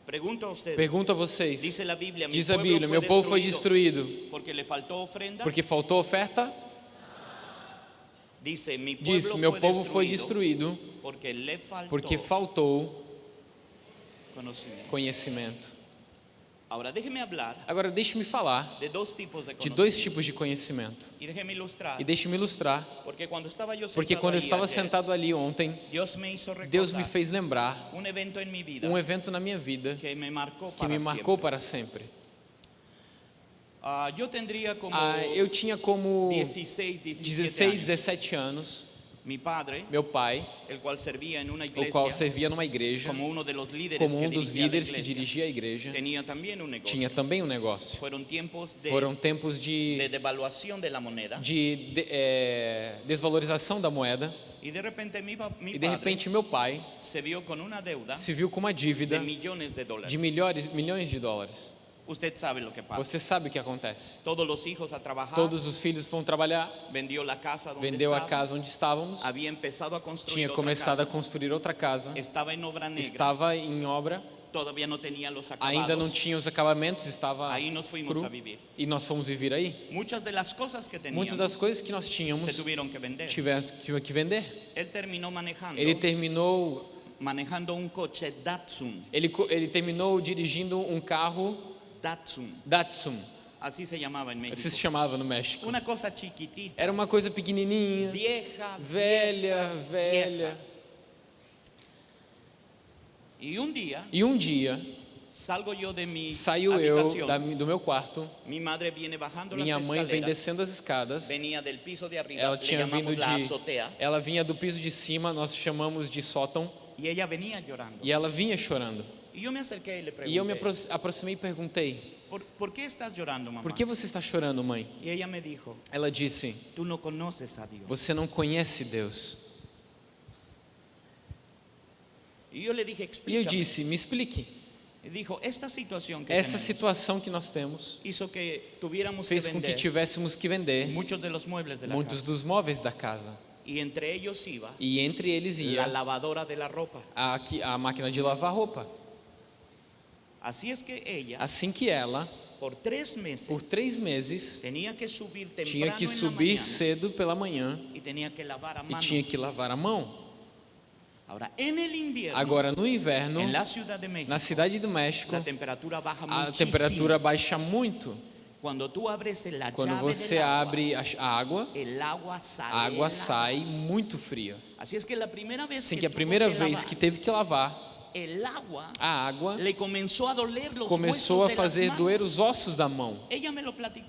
Pregunto a ustedes. Pergunto a vocês. Dice la Biblia, mi Diz a Bíblia: Meu povo foi destruído porque faltó ofrenda. porque faltou oferta? Diz: Meu povo foi destruído porque faltó porque faltou conhecimento. Ahora déjeme hablar Agora, deixe-me falar de dos tipos de de dois tipos de conhecimento. Y déjeme ilustrar. E deixe-me ilustrar, Porque cuando estaba yo porque sentado quando eu estava sentado ali ontem, Dios me Deus me fez lembrar un evento vida um evento na minha vida que me marcó que para me marcou siempre. para sempre. Ah, como Ah, eu tinha como 16, 17 16, años. 17 anos. Padre, Meu pai, o qual servia numa igreja, como um dos líderes que dirigia a igreja, tinha também um negócio. Fueron tiempos de, Foram tempos de de, moneda de, eh, desvalorização da moeda y de repente mi, e de repente meu pai se viu com uma dívida de milhões de dólares. Usted sabe lo que pasa. Você sabe o que acontece? Todos los hijos a trabajar, Todos os filhos vão trabalhar, vendió la casa donde vendeu a casa onde estávamos, empezado a construir tinha começado a construir outra casa, estaba en obra negra, estava em obra, ainda não tinha os acabamentos, estava nos fuimos cru. a e nós fomos viver aí. Muchas de las cosas que teníamos Muitas das coisas que nós tínhamos se tuvieron que vender. tivemos tive que vender. Él terminó manejando, Ele terminou, manejando un coche Datsun, ele, ele terminou dirigindo um carro Datsun, Datsun, así se en Assim México. se chamava no México. Una cosa chiquitita, Era uma coisa pequenininha, vieja, velha, vieja. velha. Y un día E um dia salgo yo de mi saiu eu da do meu quarto, minha mãe vem descendo as escadas, de ela tinha vindo de, azotea, ela vinha do piso de cima, nós chamamos de sótão, e ela vinha chorando. Y yo me acerqué y le E eu me aproximei e perguntei: ¿por, por qué estás llorando, mamá? Por que você está chorando, mãe? Y ella me dijo, Ela disse: tú no conoces a Dios. Você não conhece Deus. Yo le dije, E eu disse: Me explique. Dijo, esta situación que Essa situação que nós temos que tuviéramos que fez com que tivéssemos que vender muebles de la muitos dos móveis da casa. Y entre ellos iba E entre eles la ia lavadora de la ropa. a, que- a máquina de lavar roupa. Es que ella, Assim que ela, por tres meses, por três meses, tenía que subir tinha que subir mañana cedo pela manhã y tenía que lavar a e mano. tinha que lavar a mão. El invierno, Agora, no inverno, México, na cidade do México, la temperatura baja a temperatura baixa muito. Quando llave você agua, abre a a água, a água sai muito fria. Es que la primera vez Assim que, que a primeira que vez lavar, que teve que lavar, a água começou a fazer doer os ossos da mão.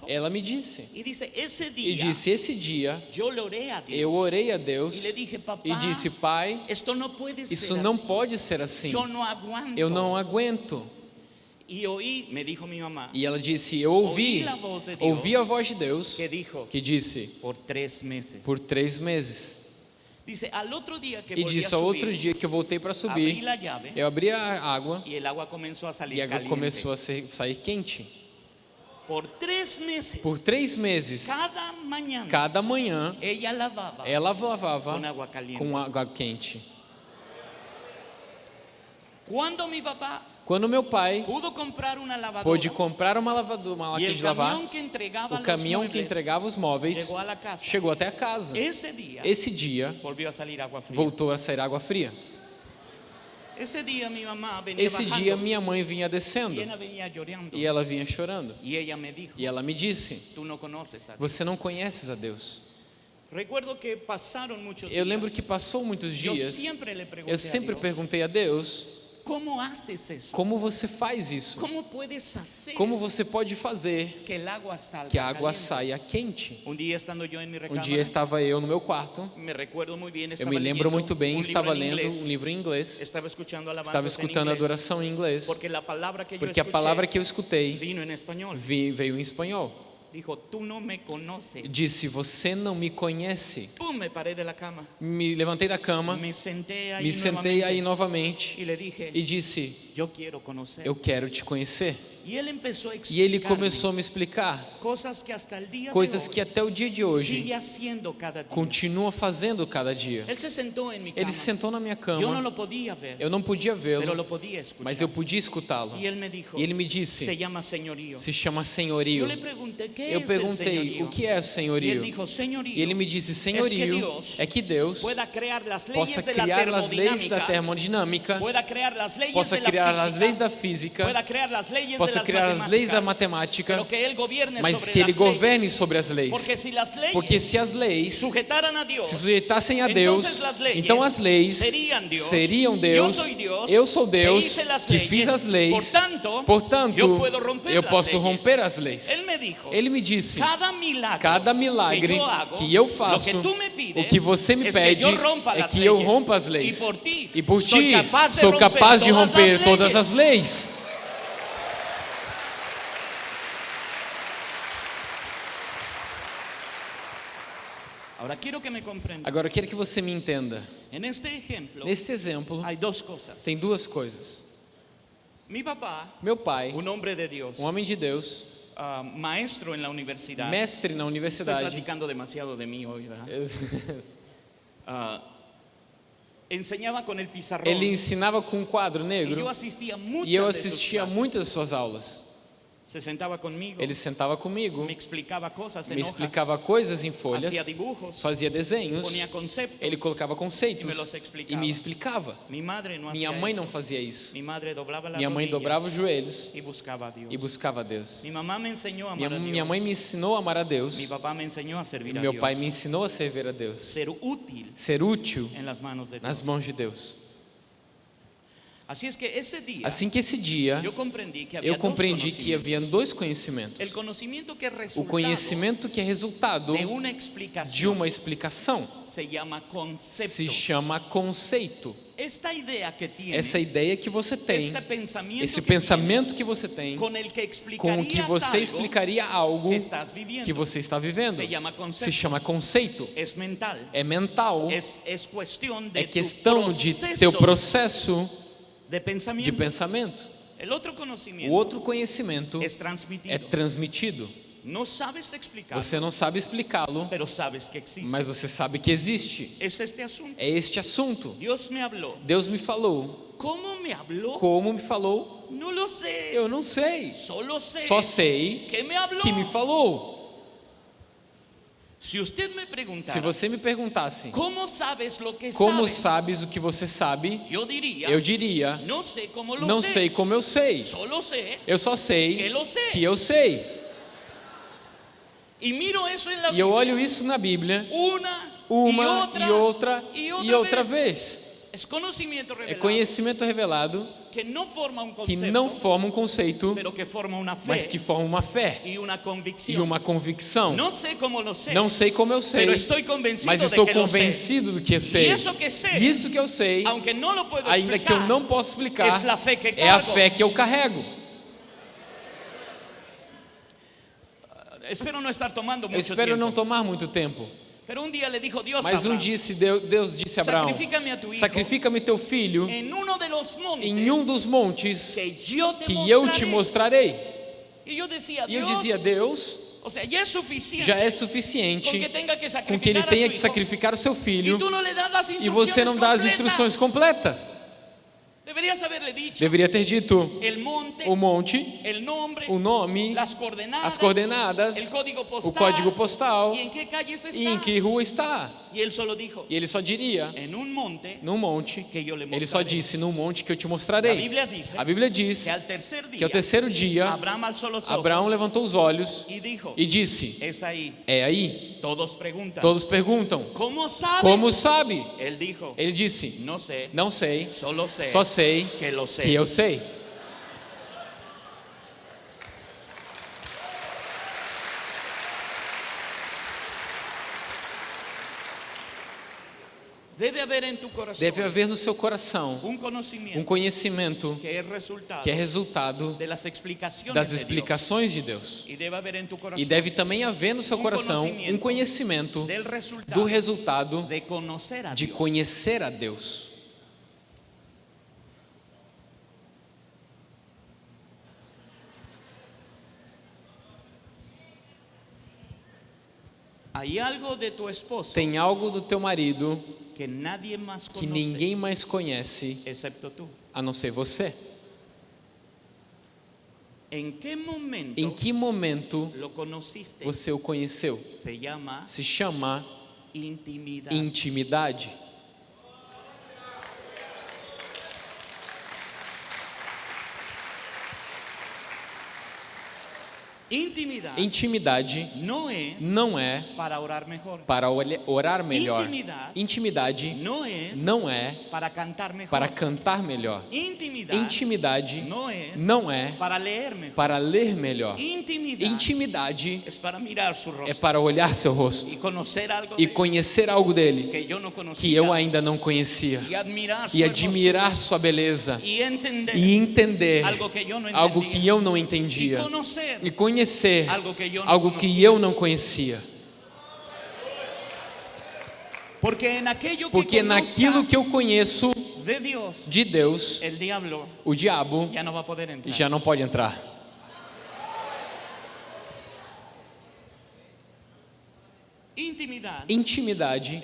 Ela me disse. E disse: Esse dia eu orei a Deus e disse: Pai, isso não pode ser assim. Eu não aguento. E ela disse: Eu ouvi, Ouvi a voz de Deus. que disse. Por três meses. E disse: Ao outro dia que eu voltei para subir, eu abri a água e a água começou a ser- sair quente. Por tres meses, Por três meses, cada mañana, cada manhã, ella lavaba ela lavava agua caliente. com água quente. Cuando mi papá Quando meu pai comprar lavadora pôde comprar uma lavadora, uma máquina de lavar, o caminhão que entregava os móveis casa. chegou até a casa. Ese día Esse dia a voltou a sair água fria. Ese día mi mamá venía Esse dia minha mãe vinha descendo y ella venía llorando. e ela vinha chorando. Y ella me dijo, E ela me disse: Dios. Você não conheces a Deus. Eu lembro que passou muitos dias. Eu sempre a Dios, perguntei a Deus: ¿cómo haces eso? Como você faz isso? ¿Cómo puedes hacer Como você pode fazer que que a água saia quente? En mi Um dia estava eu no meu quarto. me bien, Eu me lembro muito bem, libro estava en lendo inglés, um livro em inglês. estaba escuchando alabanzas Estava escutando inglés, adoração em inglês. porque a palavra que eu escutei veio em espanhol. Dijo, tú no me conoces. Disse: Você não me conhece. Pum, me paré de la cama, Me levantei da cama, me senté ahí me sentei aí nuevamente novamente le dije, e disse. Eu quero te conhecer. empezó a E ele começou a me explicar cosas que coisas que até o dia de hoje día. continua fazendo cada dia. Él se cama. Ele se sentou na minha cama. lo podía ver, Eu não podia vê-lo, mas eu podia escutá-lo. Dijo, E ele me se disse. Se chama senhorio. le pregunté, ¿qué Eu es el perguntei? O que é Y él senhorio? dijo, señorío, E ele me disse: que Senhorio é que Deus pueda crear las possa criar as leis da termodinâmica, possa la criar as leis da física, possa criar as leis da matemática, mas que ele governe sobre as leis. Porque se as leis se sujeitassem a Deus, então as leis seriam Deus, eu sou Deus, que, fiz as leis. portanto, eu posso romper as leis. Ele me disse: cada milagre, que eu, faço, o que você me pede é que eu rompa as leis. E por ti, capaz de sou romper capaz de todas romper las todas as leis. Agora eu quero que você me entenda. Neste exemplo, tem duas coisas. Meu pai, um homem de Deus, ah, maestro en la universidad. mestre na universidade, platicando demasiado de mí hoy, ¿verdad? Ah, el pizarrón. ele ensinava com um quadro negro yo asistía muchas e eu assistia muitas suas aulas. Se sentaba conmigo, Ele sentava comigo, me explicaba cosas en me hojas, explicava coisas em folhas, hacía dibujos, fazia desenhos, ponía conceptos. ele colocava conceitos E me explicava. e explicava. Minha mãe não fazia isso. Minha mãe dobrava os joelhos e buscava a Deus. Mi mamá me enseñó a amar Minha, minha mãe me ensinou a amar a Deus. Mi papá me enseñó a servir E a meu Dios. pai me ensinou a servir a Deus. Ser útil Ser útil nas mãos de Deus. Es que ese día Assim que esse dia yo comprendí que eu dos compreendi que conocimientos. havia dois conhecimentos. Que O conhecimento que é resultado de una de explicación uma explicação se concepto. se chama conceito. Esta idea que tienes, Essa ideia que você tem, este pensamiento esse que pensamento que você tem, el que com o que você algo explicaria algo que viviendo, que você está vivendo, se llama concepto. se chama conceito. es mental. É mental, Es, es cuestión de é questão de proceso teu processo de de pensamento. El otro O outro conhecimento es transmitido. é transmitido. Você não sabe explicá-lo, mas você sabe que existe. É este assunto. Dios me. Deus me falou. ¿Cómo me? Como me falou? Sé. Eu não sei. Solo sé Só sei que me que me falou. Se você me perguntasse ¿cómo sabes como sabes? o que você sabe, Yo diría, eu diria: sé cómo lo não sé. sei como eu sei. Eu só sei que que eu sei. E eu olho isso na Bíblia una, uma y otra, e outra e otra outra vez. vez. É conhecimento revelado que no forma un que concepto, não forma um conceito, que forma fe mas que forma uma fé e uma convicção. No sé cómo lo sé, Não sei como eu sei, mas estou que convencido do que eu sei. Y eso que sé, Isso que eu sei, ainda que eu não posso explicar, que é a fé que eu carrego. Espero no estar tomando mucho espero tiempo. não tomar muito tempo. Mas um dia Deus, disse a Abraão: Sacrifica-me teu filho en uno de los montes em um dos montes que yo te que eu te mostrarei. E eu dizia: Deus, já é suficiente com que ele tenha que sacrificar o seu filho e você não dá as instruções completas. Deveria ter dito el monte, o monte, el nombre, o nome, las coordenadas, as coordenadas, el código postal, o código postal e em que rua está. E ele só diria en un monte num monte. Ele só disse num monte que eu te mostrarei. A Bíblia diz que ao terceiro dia Abraão levantou os olhos e disse. É aí. Todos preguntan, Todos perguntam. Como sabe? Él dijo, Ele disse: Não sei, solo sé só sei que lo sé. que eu sei. Debe haber en tu corazón Deve haver no seu coração un conocimiento um conhecimento que es resultado que é resultado de las explicaciones das de Dios. explicações de Deus. Y debe haber en tu E deve também haver no seu Um coração conhecimento um conhecimento resultado do resultado de conocer a de Dios. conhecer a Deus. De Tem algo do teu marido que nadie más que conoce ninguém mais conhece excepto tú. a não ser você. ¿En qué momento Em que momento você o conheceu? Se chama intimidad. intimidade. Intimidad Intimidade no es não é para orar mejor. para orar melhor. Intimidade Intimidade No es não é para cantar mejor. para cantar melhor. Intimidad Intimidade no es não é para leer mejor. para ler melhor. Intimidad Intimidade es para mirar su é rostro para olhar seu rosto y conocer algo e conhecer algo dele que conocía que eu ainda não conhecia y admirar e admirar sua beleza y entender e entender algo que no algo que eu não entendia e conhecer algo que no algo que eu não conhecia. porque naquilo que eu conheço de Deus, o diabo já não pode entrar. intimidad Intimidade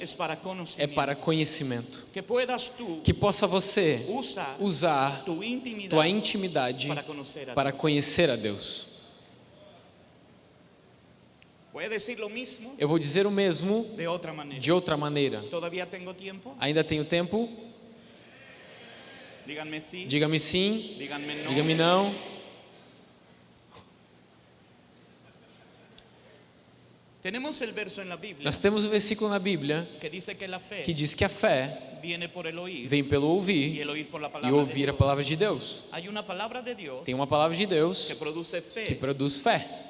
é para conhecimento. que possa você usar tua intimidade para conhecer a Deus. Voy a decir lo mismo Eu vou dizer o mesmo de otra manera. de outra maneira. ¿Todavía tengo tiempo? Ainda tenho tempo? Diga-me sim, diga-me não. Tenemos el verso en la Biblia Nós temos o versículo na Bíblia que dice que la fe que diz que a fé viene por el oír vem pelo ouvir oír por la e ouvir a palavra de Deus. Hay una palabra de Dios Tem uma palavra de Deus que produce que produz fé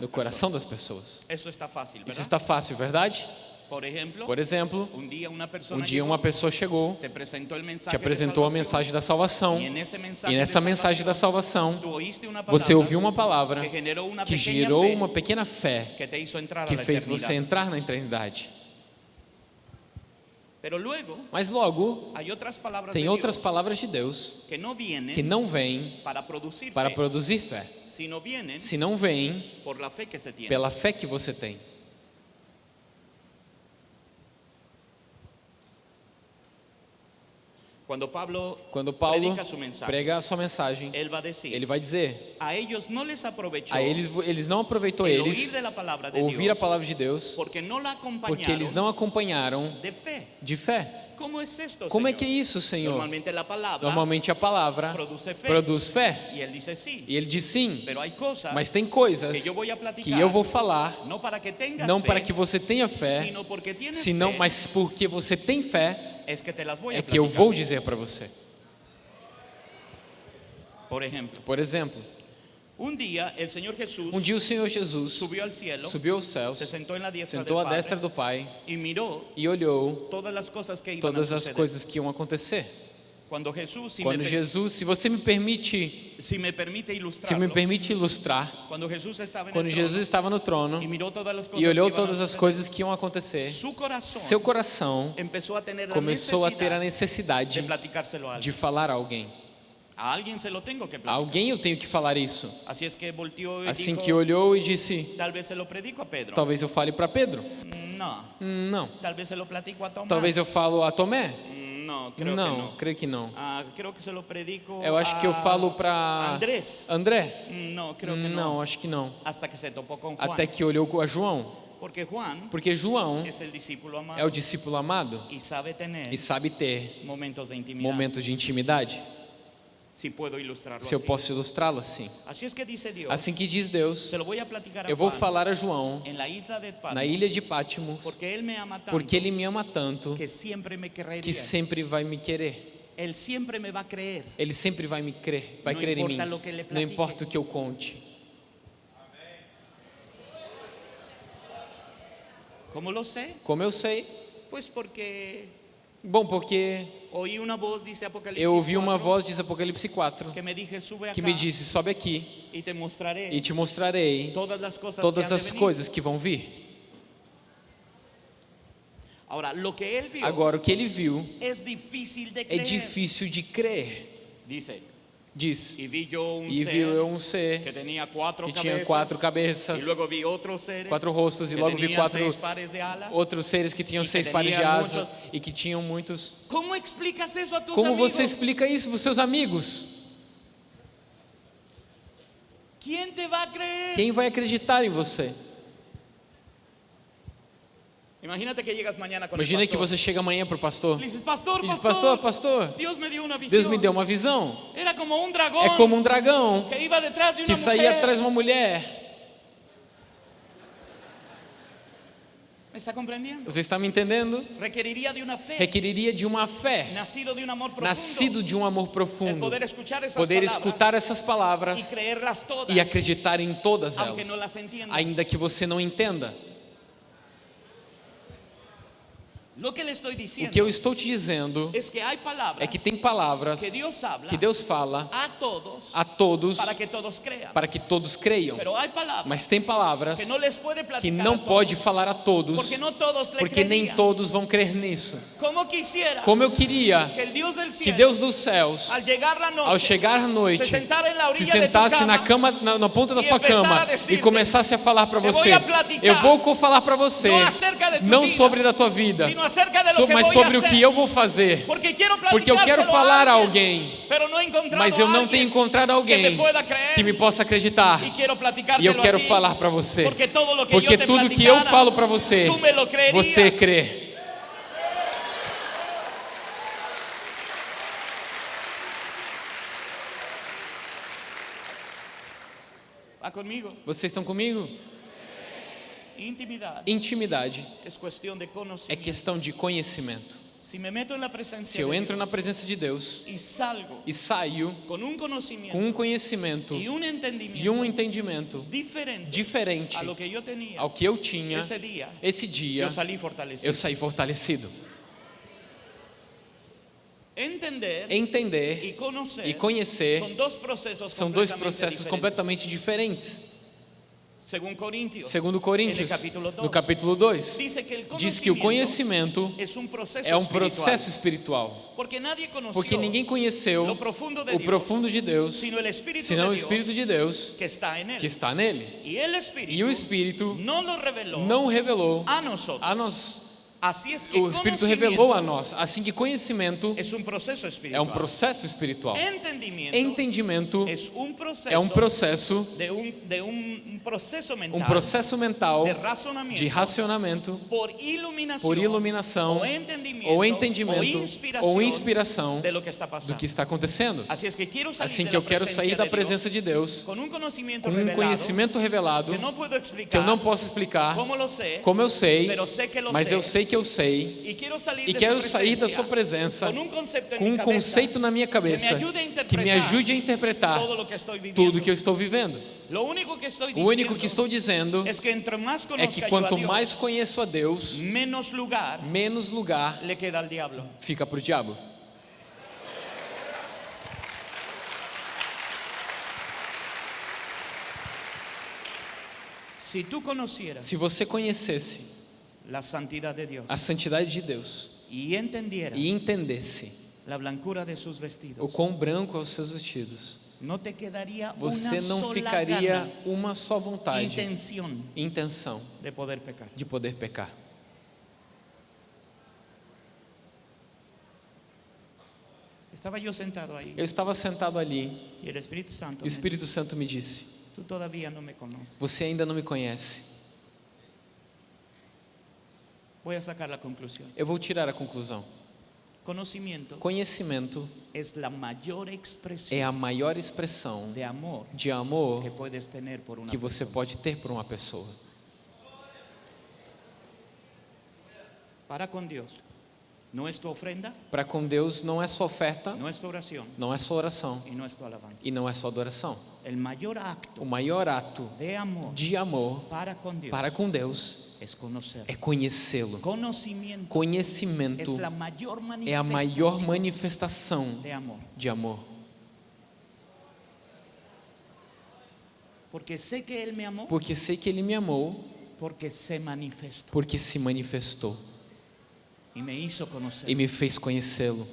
no coração das pessoas. Eso está fácil, Isso está fácil, verdade? Por ejemplo, Por exemplo, un día una um persona dia uma pessoa chegou, te presentó el te apresentou a mensagem da salvação ese mensaje e nessa mensagem da salvação você ouviu uma palavra que generó una que gerou uma pequena fé que que fez você entrar na eternidade. Mas logo tem de outras palavras de Deus que não vêm para produzir fé, se não vêm pela fé que você tem. Cuando Pablo Quando Paulo predica su mensaje, prega a sua mensagem, él va a decir, ele vai dizer: a ellos no les aprovechó a eles, eles não aproveitou eles de ouvir a Dios palavra de Deus porque la porque eles não acompanharam de fe. de fé. ¿Cómo es esto, Como é que é isso, Senhor? Normalmente la palabra Normalmente a palavra produz fé. dice sí, E ele diz sim, pero hay cosas mas tem coisas que voy a que platicar eu vou falar no para que não fe, para que você tenha fé, sino porque senão, fe, mas porque você tem fé es que te las voy a é que eu vou dizer para você. Por ejemplo, Por exemplo, un día el Señor Jesús um dia o Senhor Jesus subió al cielo, subiu aos céus, se sentó en la diestra sentou à destra do Pai y miró e olhou todas as coisas que iam acontecer. Quando me, per- Jesus, se você me permite, si me permite se ilustrarlo, me permite ilustrar, cuando Jesús estaba en quando Jesus trono estava no trono cosas e olhou todas as coisas que iam acontecer, corazón seu coração começou a ter a necessidade a de falar a alguém. A se alguém eu tenho que falar isso. Assim dijo, que olhou e disse: se. Talvez eu fale para Pedro. Hum, Não. Se Tomás. Talvez eu falo a Tomé. No, creo Não, que no. creio que não. Ah, creo que se lo predico Eu acho que eu falo para Andrés. André. Mm, No, creo que Não, no. acho que não. Hasta que se topó con Juan. Até que olhou a João, Porque Juan porque João amado é o discípulo amado y sabe e sabe ter momentos de intimidad. momentos de intimidade. Ilustrarlo Se eu posso ilustrá-lo assim. Assim que diz Deus, se eu vou falar a João na ilha de Patmos, porque él me ama tanto porque ele me ama tanto que siempre me que sempre vai me querer. Él siempre me va a creer. Ele sempre vai me crer, vai Não crer em mim. ele Não importa o que eu conte. ¿Cómo lo sé? Como eu sei? Pues porque Bom, porque eu ouvi uma 4, voz, diz Apocalipse 4, que me dije, sube acá que me disse: sobe aqui te e te mostrarei todas que as coisas que vão vir. Agora, o que ele viu é difícil de crer. Dice, Diz: y vi yo un E ser viu eu um que ser tenía cuatro que cabezas tinha quatro cabeças, y luego vi otros seres quatro rostos, e que logo vi quatro alas. outros seres que tinham E que seis pares de asas e que tinham muitos. ¿Cómo explicas eso a tus Como amigos? você explica isso para os seus amigos? ¿Quién te va a creer? Quem vai acreditar em você? Imagínate que llegas mañana con Imagina que você chega amanhã para o pastor Le dices, pastor, e diz: pastor, Pastor, pastor, Dios me. Deus me deu uma visão. Era como un dragón É como um dragão que iba detrás de una que saía atrás de uma mulher. ¿Me está? Você está me entendendo? Requeriría de una fe, Requeriria de uma fé, nacido de un amor profundo, nascido de um amor profundo, poder escuchar esas poder palabras escutar essas palavras creerlas todas, e acreditar em todas elas, ainda que você não entenda. Lo que le estoy O que eu estou te dizendo é que tem palavras que Deus fala a todos para que todos creiam, mas tem palavras que não pode falar a todos, porque nem todos vão crer nisso. Como eu queria que Deus dos céus, ao chegar à noite, se sentasse na cama na, na ponta da sua cama e começasse a falar para "Te você: Eu vou falar para você, não sobre da tua vida, So- mas sobre o que eu vou fazer. Porque Porque eu quero falar a alguém, mas eu não tenho encontrado alguém que me possa acreditar. E eu quero falar para você. porque tudo que eu falo para você, você crê. Vocês estão comigo? Intimidad Intimidade es cuestión de é questão de conhecimento. presencia Se eu entro na presença de Deus y salgo e saio con un conocimiento com um conhecimento un entendimiento e um entendimento diferente diferente a lo que yo tenía ao que eu tinha, ese día, esse dia salí fortalecido. eu saí fortalecido. Entender Entender y conocer, e conhecer son dos procesos são dois completamente processos diferentes. completamente diferentes. Segundo Coríntios, capítulo 2, no capítulo 2, dice que el diz que o conhecimento é um processo espiritual. Porque ninguém conheceu lo profundo de o profundo de Deus, senão o Espírito de Deus que está nele. E o Espírito não revelou a nós. O Espírito revelou a nós. Assim que conhecimento é um processo espiritual. Entendimento é um processo, de, um processo mental de racionamento por iluminação ou entendimento ou inspiração do que está acontecendo. Assim que eu quero sair da presença de Deus com um conhecimento revelado que eu não posso explicar como eu sei, mas eu sei que eu sei y quiero salir e quero sair da sua presença con un concepto en com um conceito na minha cabeça que me ajude a que interpretar que tudo que eu estou vivendo. Que O único que estou dizendo que é que a quanto mais conheço a Deus, menos lugar menos lugar fica para o diabo. Se você conhecesse la santidad de Dios a santidade de Deus y entendieras e entendesse la blancura de sus o vestidos, quão branco são os seus vestidos, te você não ficaria gana, uma só vontade, intención intenção de poder pecar. de poder pecar. Yo sentado Eu estava sentado ali y el Espíritu Santo e o Espírito Santo me disse: no me. Você ainda não me conhece. Voy a sacar la conclusión. Eu vou tirar a conclusão. Conocimiento Conhecimento expresión é a maior expressão de amor de amor que puedes tener por una que você pode ter por uma pessoa. Para con Dios. No es tu ofrenda, Para com Deus não é só oferta, no es tu oración não é só oração y no es tu alabanza. e não é só adoração. El mayor acto O maior ato de amor de amor para con Dios para com Deus. É conhecê-lo. Conhecimento é a maior manifestação de amor. Porque sé que Él me amó. Porque sei que Ele me amou, porque se manifestó. Porque se manifestou. Y me e me fez conhecê-lo.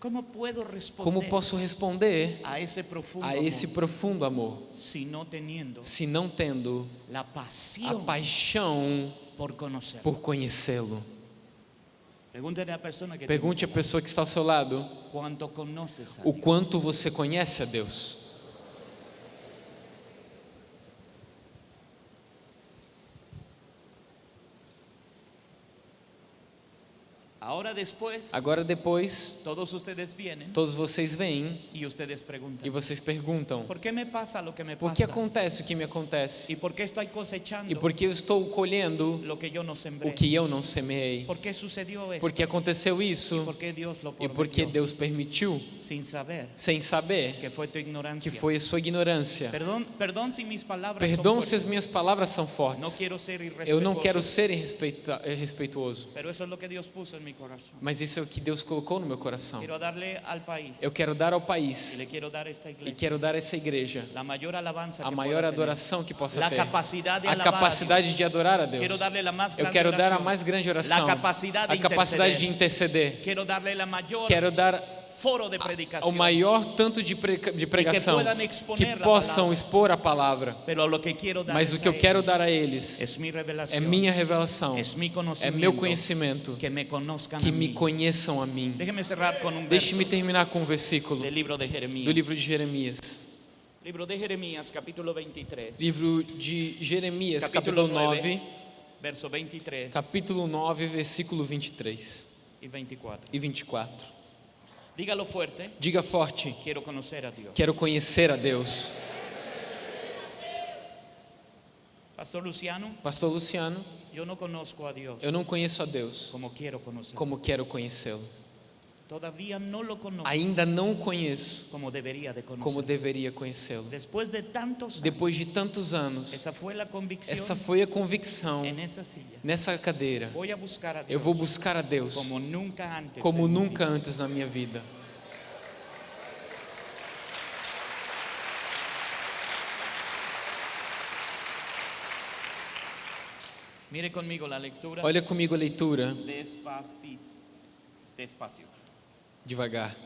¿Cómo puedo responder Como posso responder a ese profundo a esse profundo amor si no teniendo se não tendo la a paixão por conhecê-lo? Pergunte à pessoa que está ao seu lado o quanto você conhece a Deus. Ahora después, Agora depois, todos vienen todos vocês vêm y ustedes preguntan, e vocês perguntam: ¿por qué me pasa lo que me por que acontece o que me acontece? ¿Y por qué estoy cosechando E por que eu estou colhendo lo que yo no sembré? o que eu não semeei? ¿Por qué sucedió esto? Por que aconteceu ¿Y isso? por qué Dios lo E por que? Deus permitiu, Sin saber sem saber, que fue tu ignorancia. que foi a sua ignorância? Perdón, perdón si mis palabras Perdão son se fuertes. as minhas palavras são fortes. quiero ser irrespetuoso, Eu não quero ser irrespeituoso, pero eso es lo que Dios puso en mi corazón. Mas isso é o que Deus colocou no meu coração. Eu quero dar ao país e quero dar a essa igreja a maior adoração que possa ter. A capacidade de adorar a Deus. Eu quero dar a mais grande oração. A capacidade de interceder. Quero dar foro de o predicación. maior tanto de, pre- de pregação que la possam expor a palavra. Que Mas o que eu quero dar a eles é minha revelação, é meu conhecimento, que me que me conheçam a mim. Deixe-me terminar com um versículo do livro de Jeremias. Libro de Jeremías, capítulo 23. Livro de Jeremias, Capítulo capítulo 9, verso 23 capítulo 9, versículo 23 y 24. e 24. Dígalo fuerte. Diga forte: Quiero conocer a Dios. Quero conhecer a Deus. Pastor Luciano, Pastor Luciano, yo no conozco a Dios eu não conheço a Deus como quiero conocer. como quero conhecê-lo. Todavía no lo conozco Ainda não o conheço como debería de como deveria conhecê-lo. Después de tantos años, Depois de tantos anos, la convicción essa foi a convicção nessa cadeira. A a Eu vou buscar a Deus como nunca antes. como nunca antes na minha vida. Mire conmigo la lectura. Olha comigo a leitura, Despacito. Despacio. Devagar.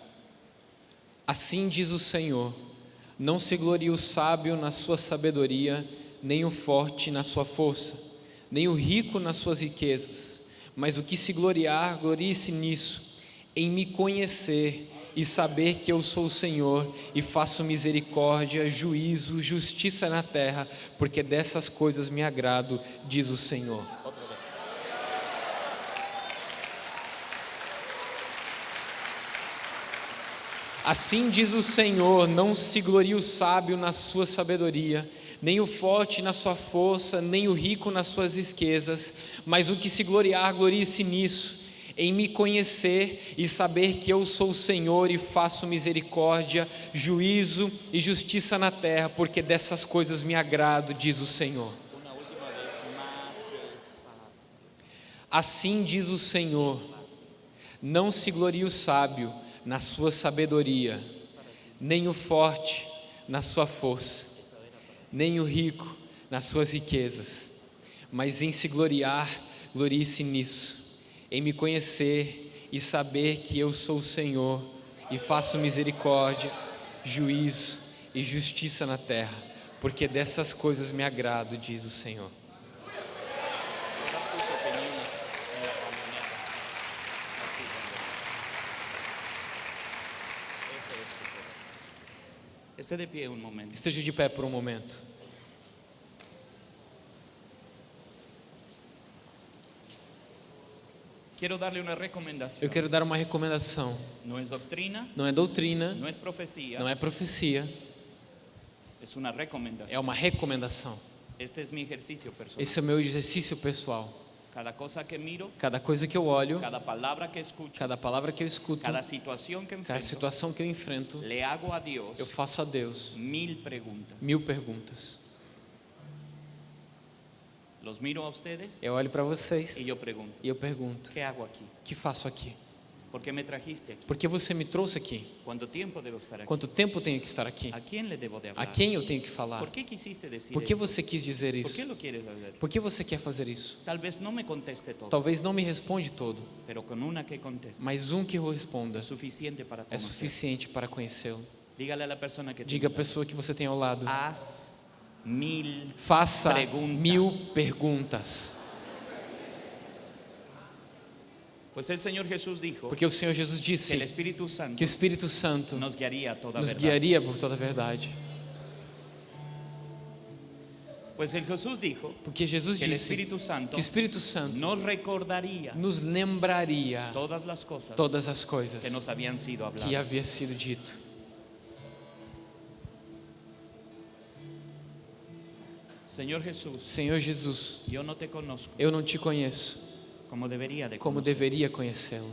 Assim diz o Senhor: Não se glorie o sábio na sua sabedoria, nem o forte na sua força, nem o rico nas suas riquezas, mas o que se gloriar, glorie-se nisso, em me conhecer e saber que eu sou o Senhor e faço misericórdia, juízo, justiça na terra, porque dessas coisas me agrado, diz o Senhor. Assim diz o Senhor: não se glorie o sábio na sua sabedoria, nem o forte na sua força, nem o rico nas suas riquezas, mas o que se gloriar, glorie-se nisso, em me conhecer e saber que eu sou o Senhor e faço misericórdia, juízo e justiça na terra, porque dessas coisas me agrado, diz o Senhor. Assim diz o Senhor: não se glorie o sábio na sua sabedoria, nem o forte na sua força, nem o rico nas suas riquezas, mas em se gloriar, glorie-se nisso, em me conhecer e saber que eu sou o Senhor e faço misericórdia, juízo e justiça na terra, porque dessas coisas me agrado, diz o Senhor. Todas tus opiniones en la camioneta. Así, Ese es tu corazón. Esté de pie un momento. Esteja de pé por um momento. Quiero darle una recomendación. Eu quero dar uma recomendação. No es doctrina, Não é doutrina, no es profecía, não é profecia, es una recomendación. é uma recomendação. Este es mi ejercicio personal. Esse é meu exercício pessoal. Cada cosa que miro, Cada coisa que eu olho, cada palabra que escucho, cada palavra que eu escuto, cada situación que cada enfrento, situação que eu enfrento, le hago a Dios eu faço a Deus mil preguntas. mil perguntas. Los miro a ustedes Eu olho para vocês y yo pregunto, e eu pergunto: ¿qué hago aquí? o que faço aqui? ¿Por qué me trajiste aquí? Por que você me trouxe aqui? ¿Cuánto tiempo debo estar aquí? Quanto tempo tenho que estar aqui? ¿A quién le debo de A quem eu tenho que falar? ¿Por qué quisiste decir Por que você quis dizer ¿Por qué isso? lo quieres hacer? Por que você quer fazer isso? Tal vez no me conteste todo, Talvez não me responde todo, pero con una que conteste mas um que eu responda es suficiente para é suficiente para conhecê-lo. Dígale a la persona que Diga a pessoa que você tem ao lado. haz mil Faça Perguntas. mil perguntas. Pues el Señor Jesús dijo Porque o Senhor Jesus que el disse Espíritu Santo que o Espírito Santo nos guiaría a toda nos verdad. guiaria por toda a verdade. Pues el Jesús dijo Porque Jesus que el disse Espíritu Santo que o Espírito Santo nos recordaría nos lembraria todas las cosas todas as coisas que nos habían sido que havia sido dito. Señor Jesús, Senhor Jesus, yo no te conozco eu não te conheço como debería de como deveria conhecê-lo.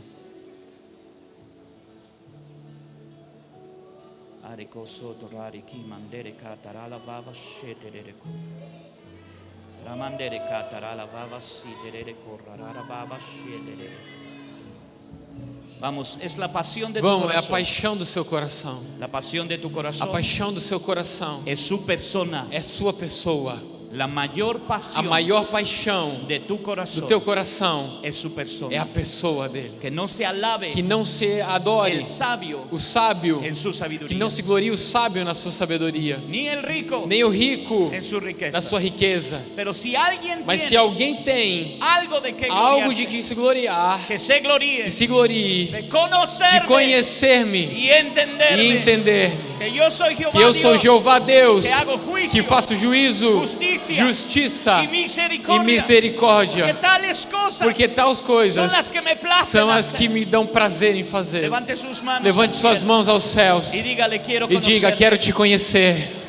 Vamos, es la pasión de Vamos, é a paixão do seu coração. La pasión de tu A corazón paixão do seu coração es su persona. é sua pessoa. La mayor a maior paixão de tu do corazón teu coração es su é a pessoa dele. Que no se alabe Que não se adore el sabio o sábio, que não se glorie o sábio na sua sabedoria, rico nem o rico riqueza. na sua riqueza. Si alguien Mas se alguém tem algo de que algo de que se gloriar, que se gloríe que se glorie de conhecer-me entenderme e entender que eu sou Jeová Deus, que faço juízo, justiça e misericórdia, porque tais coisas são as que me dão prazer em fazer. Levante suas mãos aos céus e diga. Quero te conhecer.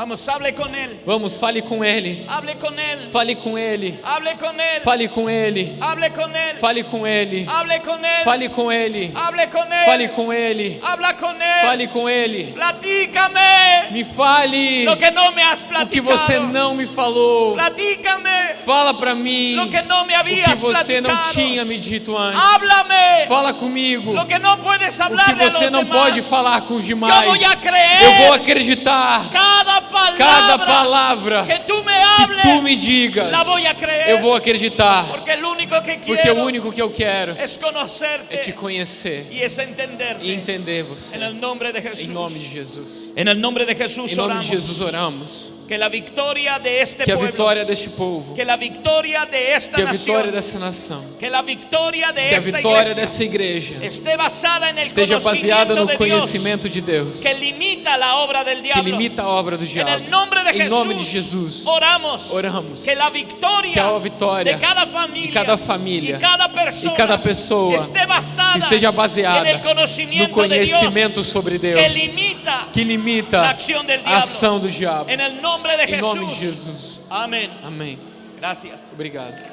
Vamos, hable con él. Vamos, fale com Ele. Hable con él. Fale com Ele. Hable con él. Fale com Ele. Hable con él. Fale com Ele. Hable con él. Fale com Ele. Hable con él. Fale com Ele. Habla con él. Fale com Ele. Platícame Me fale lo que no me has o que platicado. você não me falou. Platícame Fala para mim lo que no me o que você não platicado. tinha me dito antes. Háblame Fala comigo lo que no puedes o que você não demás. pode falar com os demais. Eu vou acreditar cada palabra cada palavra que tú me que hables. tu me digas. creer. Eu vou acreditar. Porque que Porque o único que eu quero é te conhecer e entender você. Em nome de Jesus. Em nome de Jesus oramos. Que la victoria de este Que a vitória deste povo, que la victoria de esta que a vitória dessa nação, que de que a vitória dessa igreja esté basada en el esteja baseada conocimiento no conhecimento de Deus, que limita la obra del que diablo. limita a obra do diabo. Em nome de Jesus, oramos, oramos que la victoria, que a vitória de cada familia, de cada família e cada pessoa esté basada esteja baseada en el conocimiento no conhecimento sobre Deus, que limita que a ação do diabo. En el nombre de Em nome de. Jesus. Amén. Amém. Gracias. Obrigado.